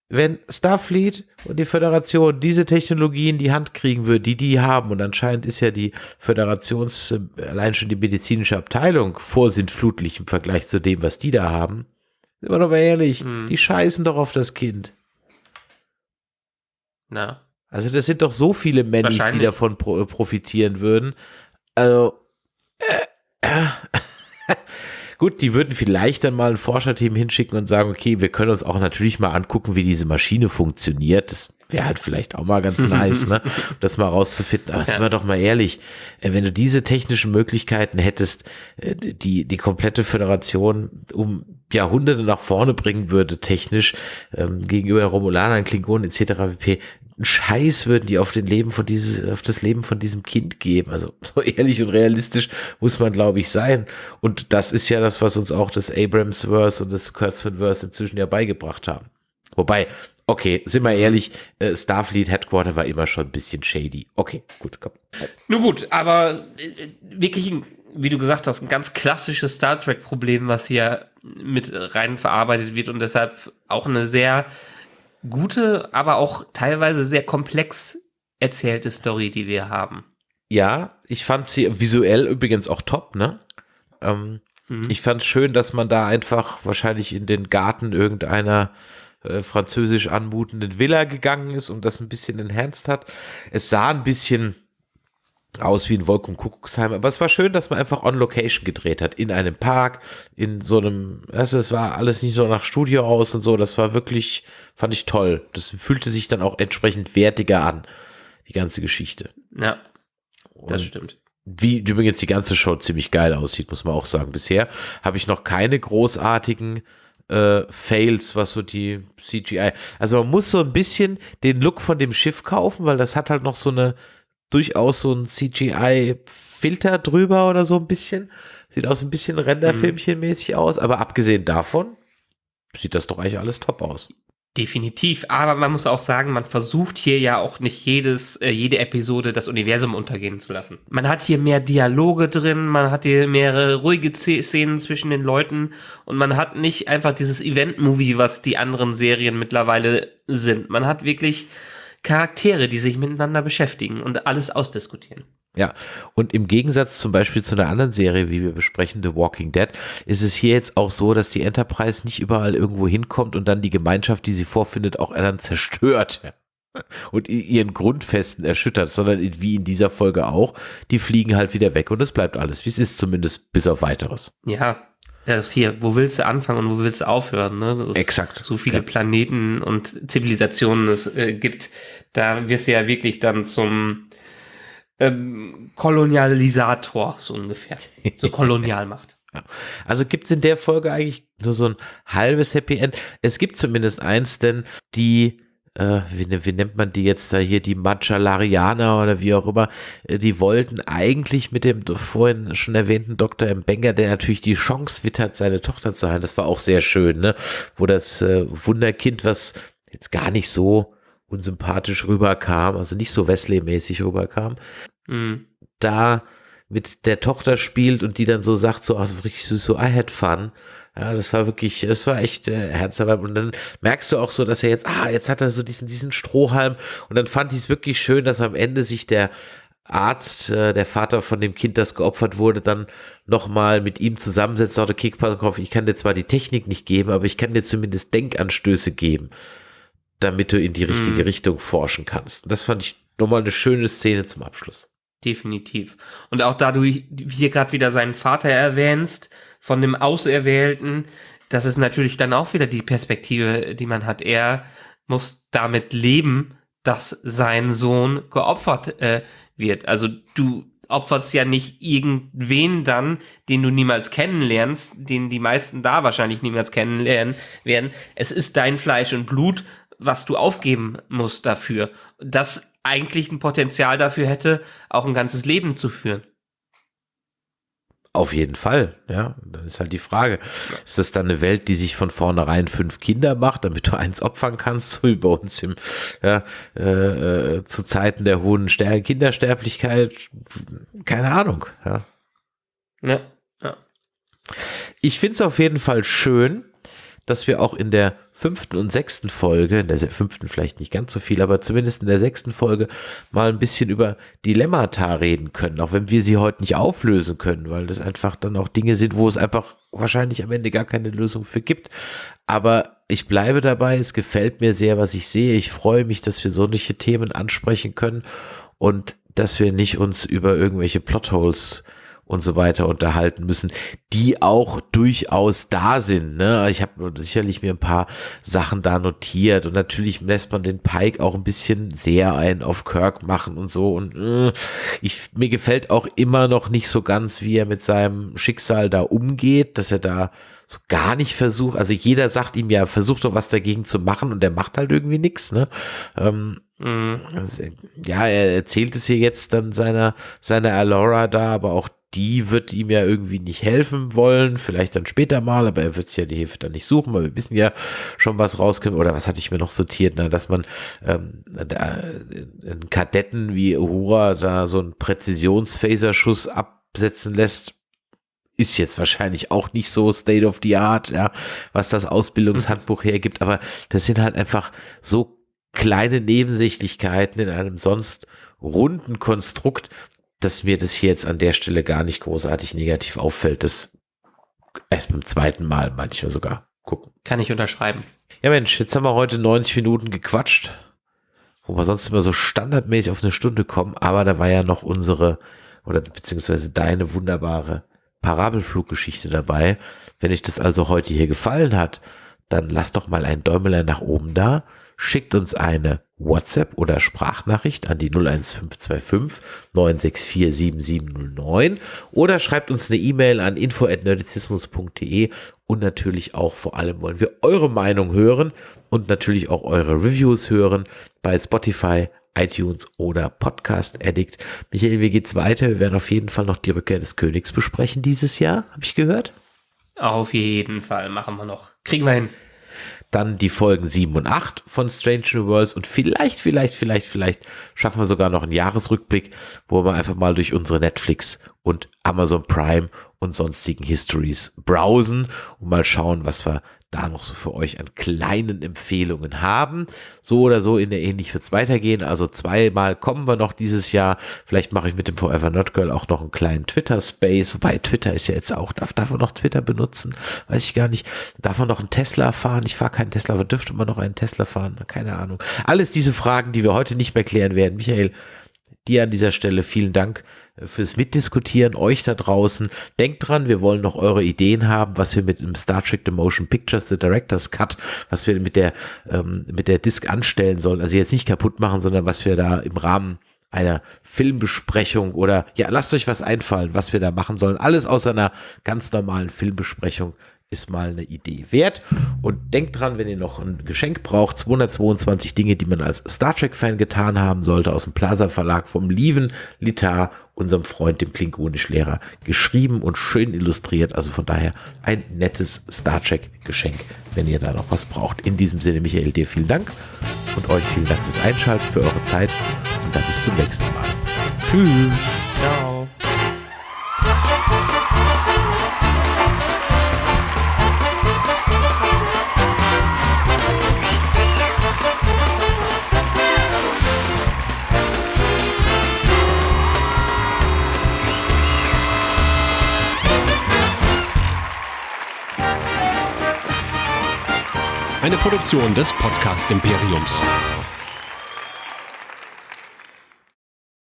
Wenn Starfleet und die Föderation diese Technologie in die Hand kriegen würde, die die haben, und anscheinend ist ja die Föderations, äh, allein schon die medizinische Abteilung vorsintflutlich im Vergleich zu dem, was die da haben, sind wir doch mal ehrlich, Hm. die scheißen doch auf das Kind. Na. Also das sind doch so viele Mannis, die davon pro profitieren würden. Also äh, äh, gut, die würden vielleicht dann mal ein Forscherteam hinschicken und sagen, okay, wir können uns auch natürlich mal angucken, wie diese Maschine funktioniert. Das wäre halt vielleicht auch mal ganz nice, ne? um das mal rauszufinden. Aber Ja. sind wir doch mal ehrlich, äh, wenn du diese technischen Möglichkeiten hättest, äh, die die komplette Föderation um Jahrhunderte nach vorne bringen würde, technisch, ähm, gegenüber Romulanern, Klingonen etc. pp. Scheiß würden die auf den Leben von dieses, auf das Leben von diesem Kind geben. Also so ehrlich und realistisch muss man, glaube ich, sein. Und das ist ja das, was uns auch das Abrams-Verse und das Kurtzman-Verse inzwischen ja beigebracht haben. Wobei, okay, sind wir ehrlich, äh, Starfleet Headquarter war immer schon ein bisschen shady. Okay, gut, komm. Nun gut, aber äh, wirklich, ein, wie du gesagt hast, ein ganz klassisches Star Trek-Problem, was hier mit rein verarbeitet wird und deshalb auch eine sehr gute, aber auch teilweise sehr komplex erzählte Story, die wir haben. Ja, ich fand sie visuell übrigens auch top, ne? Ähm, Mhm. Ich fand es schön, dass man da einfach wahrscheinlich in den Garten irgendeiner äh, französisch anmutenden Villa gegangen ist und das ein bisschen enhanced hat. Es sah ein bisschen aus wie ein Wolken Kuckucksheim, aber es war schön, dass man einfach on Location gedreht hat, in einem Park, in so einem, also es war alles nicht so nach Studio aus und so, das war wirklich, fand ich toll. Das fühlte sich dann auch entsprechend wertiger an, die ganze Geschichte. Ja, das Und stimmt. wie übrigens die ganze Show ziemlich geil aussieht, muss man auch sagen. Bisher habe ich noch keine großartigen äh, Fails, was so die CGI. Also man muss so ein bisschen den Look von dem Schiff kaufen, weil das hat halt noch so eine durchaus so ein CGI-Filter drüber oder so ein bisschen. Sieht aus ein bisschen Renderfilmchen-mäßig aus, aber abgesehen davon sieht das doch eigentlich alles top aus. Definitiv, aber man muss auch sagen, man versucht hier ja auch nicht jedes, äh, jede Episode das Universum untergehen zu lassen. Man hat hier mehr Dialoge drin, man hat hier mehrere ruhige Szenen zwischen den Leuten und man hat nicht einfach dieses Event-Movie, was die anderen Serien mittlerweile sind. Man hat wirklich Charaktere, die sich miteinander beschäftigen und alles ausdiskutieren. Ja, und im Gegensatz zum Beispiel zu einer anderen Serie, wie wir besprechen, The Walking Dead, ist es hier jetzt auch so, dass die Enterprise nicht überall irgendwo hinkommt und dann die Gemeinschaft, die sie vorfindet, auch dann zerstört und ihren Grundfesten erschüttert, sondern wie in dieser Folge auch, die fliegen halt wieder weg und es bleibt alles, wie es ist, zumindest bis auf weiteres. Ja, das hier, wo willst du anfangen und wo willst du aufhören? Ne? Das ist Exakt. So viele Ja. Planeten und Zivilisationen es äh, gibt, da wirst du ja wirklich dann zum ähm, Kolonialisator, so ungefähr. So Kolonialmacht. Also gibt es in der Folge eigentlich nur so ein halbes Happy End. Es gibt zumindest eins, denn die, äh, wie, ne- wie nennt man die jetzt da hier, die Machalarianer oder wie auch immer, äh, die wollten eigentlich mit dem vorhin schon erwähnten Dr. Mbenga, der natürlich die Chance wittert, seine Tochter zu heilen. Das war auch sehr schön, ne? Wo das äh, Wunderkind, was jetzt gar nicht so unsympathisch rüberkam, also nicht so Wesley-mäßig rüberkam, Mhm. da mit der Tochter spielt und die dann so sagt, so, also richtig süß, so, I had fun. Ja, das war wirklich, das war echt äh, herzerwärmend. Und dann merkst du auch so, dass er jetzt, ah, jetzt hat er so diesen, diesen Strohhalm. Und dann fand ich es wirklich schön, dass am Ende sich der Arzt, äh, der Vater von dem Kind, das geopfert wurde, dann nochmal mit ihm zusammensetzt, sagte, okay, auf, ich kann dir zwar die Technik nicht geben, aber ich kann dir zumindest Denkanstöße geben, damit du in die richtige Mhm. Richtung forschen kannst. Und das fand ich nochmal eine schöne Szene zum Abschluss. Definitiv. Und auch da du hier gerade wieder seinen Vater erwähnst, von dem Auserwählten, das ist natürlich dann auch wieder die Perspektive, die man hat. Er muss damit leben, dass sein Sohn geopfert äh, wird. Also du opferst ja nicht irgendwen dann, den du niemals kennenlernst, den die meisten da wahrscheinlich niemals kennenlernen werden. Es ist dein Fleisch und Blut, was du aufgeben musst dafür. Das eigentlich ein Potenzial dafür hätte, auch ein ganzes Leben zu führen. Auf jeden Fall, ja. Dann ist halt die Frage, ist das dann eine Welt, die sich von vornherein fünf Kinder macht, damit du eins opfern kannst, so wie bei uns im, ja, äh, äh, zu Zeiten der hohen Ster Kindersterblichkeit? Keine Ahnung, ja. Ja, ja. Ich finde es auf jeden Fall schön, dass wir auch in der fünften und sechsten Folge, in der fünften vielleicht nicht ganz so viel, aber zumindest in der sechsten Folge mal ein bisschen über Dilemmata reden können, auch wenn wir sie heute nicht auflösen können, weil das einfach dann auch Dinge sind, wo es einfach wahrscheinlich am Ende gar keine Lösung für gibt. Aber ich bleibe dabei, es gefällt mir sehr, was ich sehe. Ich freue mich, dass wir solche Themen ansprechen können und dass wir nicht uns über irgendwelche Plotholes und so weiter unterhalten müssen, die auch durchaus da sind. Ne? Ich habe sicherlich mir ein paar Sachen da notiert und natürlich lässt man den Pike auch ein bisschen sehr ein auf Kirk machen und so und äh, ich mir gefällt auch immer noch nicht so ganz, wie er mit seinem Schicksal da umgeht, dass er da so gar nicht versucht, also jeder sagt ihm ja, versucht doch was dagegen zu machen und der macht halt irgendwie nichts, ne? Ähm, also, ja, er erzählt es hier jetzt dann seiner, seiner Alora da, aber auch die wird ihm ja irgendwie nicht helfen wollen, vielleicht dann später mal, aber er wird sich ja die Hilfe dann nicht suchen, weil wir wissen ja schon, was rauskommt, oder was hatte ich mir noch sortiert, na, dass man ähm, da, einen Kadetten wie Uhura da so einen Präzisions-Phaserschuss absetzen lässt, ist jetzt wahrscheinlich auch nicht so State of the Art, ja, was das Ausbildungshandbuch hergibt, aber das sind halt einfach so kleine Nebensächlichkeiten in einem sonst runden Konstrukt, dass mir das hier jetzt an der Stelle gar nicht großartig negativ auffällt. Das erst beim zweiten Mal manchmal sogar gucken. Kann ich unterschreiben. Ja Mensch, jetzt haben wir heute 90 Minuten gequatscht, wo wir sonst immer so standardmäßig auf eine Stunde kommen, aber da war ja noch unsere oder beziehungsweise deine wunderbare Parabelfluggeschichte dabei. Wenn euch das also heute hier gefallen hat, dann lasst doch mal ein Däumelein nach oben da schickt uns eine WhatsApp oder Sprachnachricht an die 01525 964 7709 oder schreibt uns eine E-Mail an info@nerdizismus.de und natürlich auch vor allem wollen wir eure Meinung hören und natürlich auch eure Reviews hören bei Spotify, iTunes oder Podcast Addict. Michael, wie geht's weiter? Wir werden auf jeden Fall noch die Rückkehr des Königs besprechen dieses Jahr, habe ich gehört. Auf jeden Fall machen wir noch. Kriegen wir hin dann die Folgen 7 und 8 von Strange New Worlds und vielleicht, vielleicht, vielleicht, vielleicht schaffen wir sogar noch einen Jahresrückblick, wo wir einfach mal durch unsere Netflix und Amazon Prime und sonstigen Histories browsen und mal schauen, was wir da noch so für euch an kleinen Empfehlungen haben. So oder so in der ähnlich wird es weitergehen. Also zweimal kommen wir noch dieses Jahr. Vielleicht mache ich mit dem Forever Not Girl auch noch einen kleinen Twitter-Space. Wobei Twitter ist ja jetzt auch, darf, darf man noch Twitter benutzen? Weiß ich gar nicht. Darf man noch einen Tesla fahren? Ich fahre keinen Tesla, aber dürfte man noch einen Tesla fahren? Keine Ahnung. Alles diese Fragen, die wir heute nicht mehr klären werden. Michael, dir an dieser Stelle vielen Dank fürs Mitdiskutieren, euch da draußen. Denkt dran, wir wollen noch eure Ideen haben, was wir mit dem Star Trek The Motion Pictures, The Director's Cut, was wir mit der, ähm, mit der Disc anstellen sollen. Also jetzt nicht kaputt machen, sondern was wir da im Rahmen einer Filmbesprechung oder ja, lasst euch was einfallen, was wir da machen sollen. Alles aus einer ganz normalen Filmbesprechung ist mal eine Idee wert. Und denkt dran, wenn ihr noch ein Geschenk braucht, 222 Dinge, die man als Star Trek-Fan getan haben sollte, aus dem Plaza Verlag vom Lieven Litar, unserem Freund, dem Klingonisch-Lehrer, geschrieben und schön illustriert. Also von daher ein nettes Star Trek-Geschenk, wenn ihr da noch was braucht. In diesem Sinne, Michael, dir vielen Dank und euch vielen Dank fürs Einschalten, für eure Zeit und dann bis zum nächsten Mal. Tschüss. Ciao. Eine Produktion des Podcast Imperiums.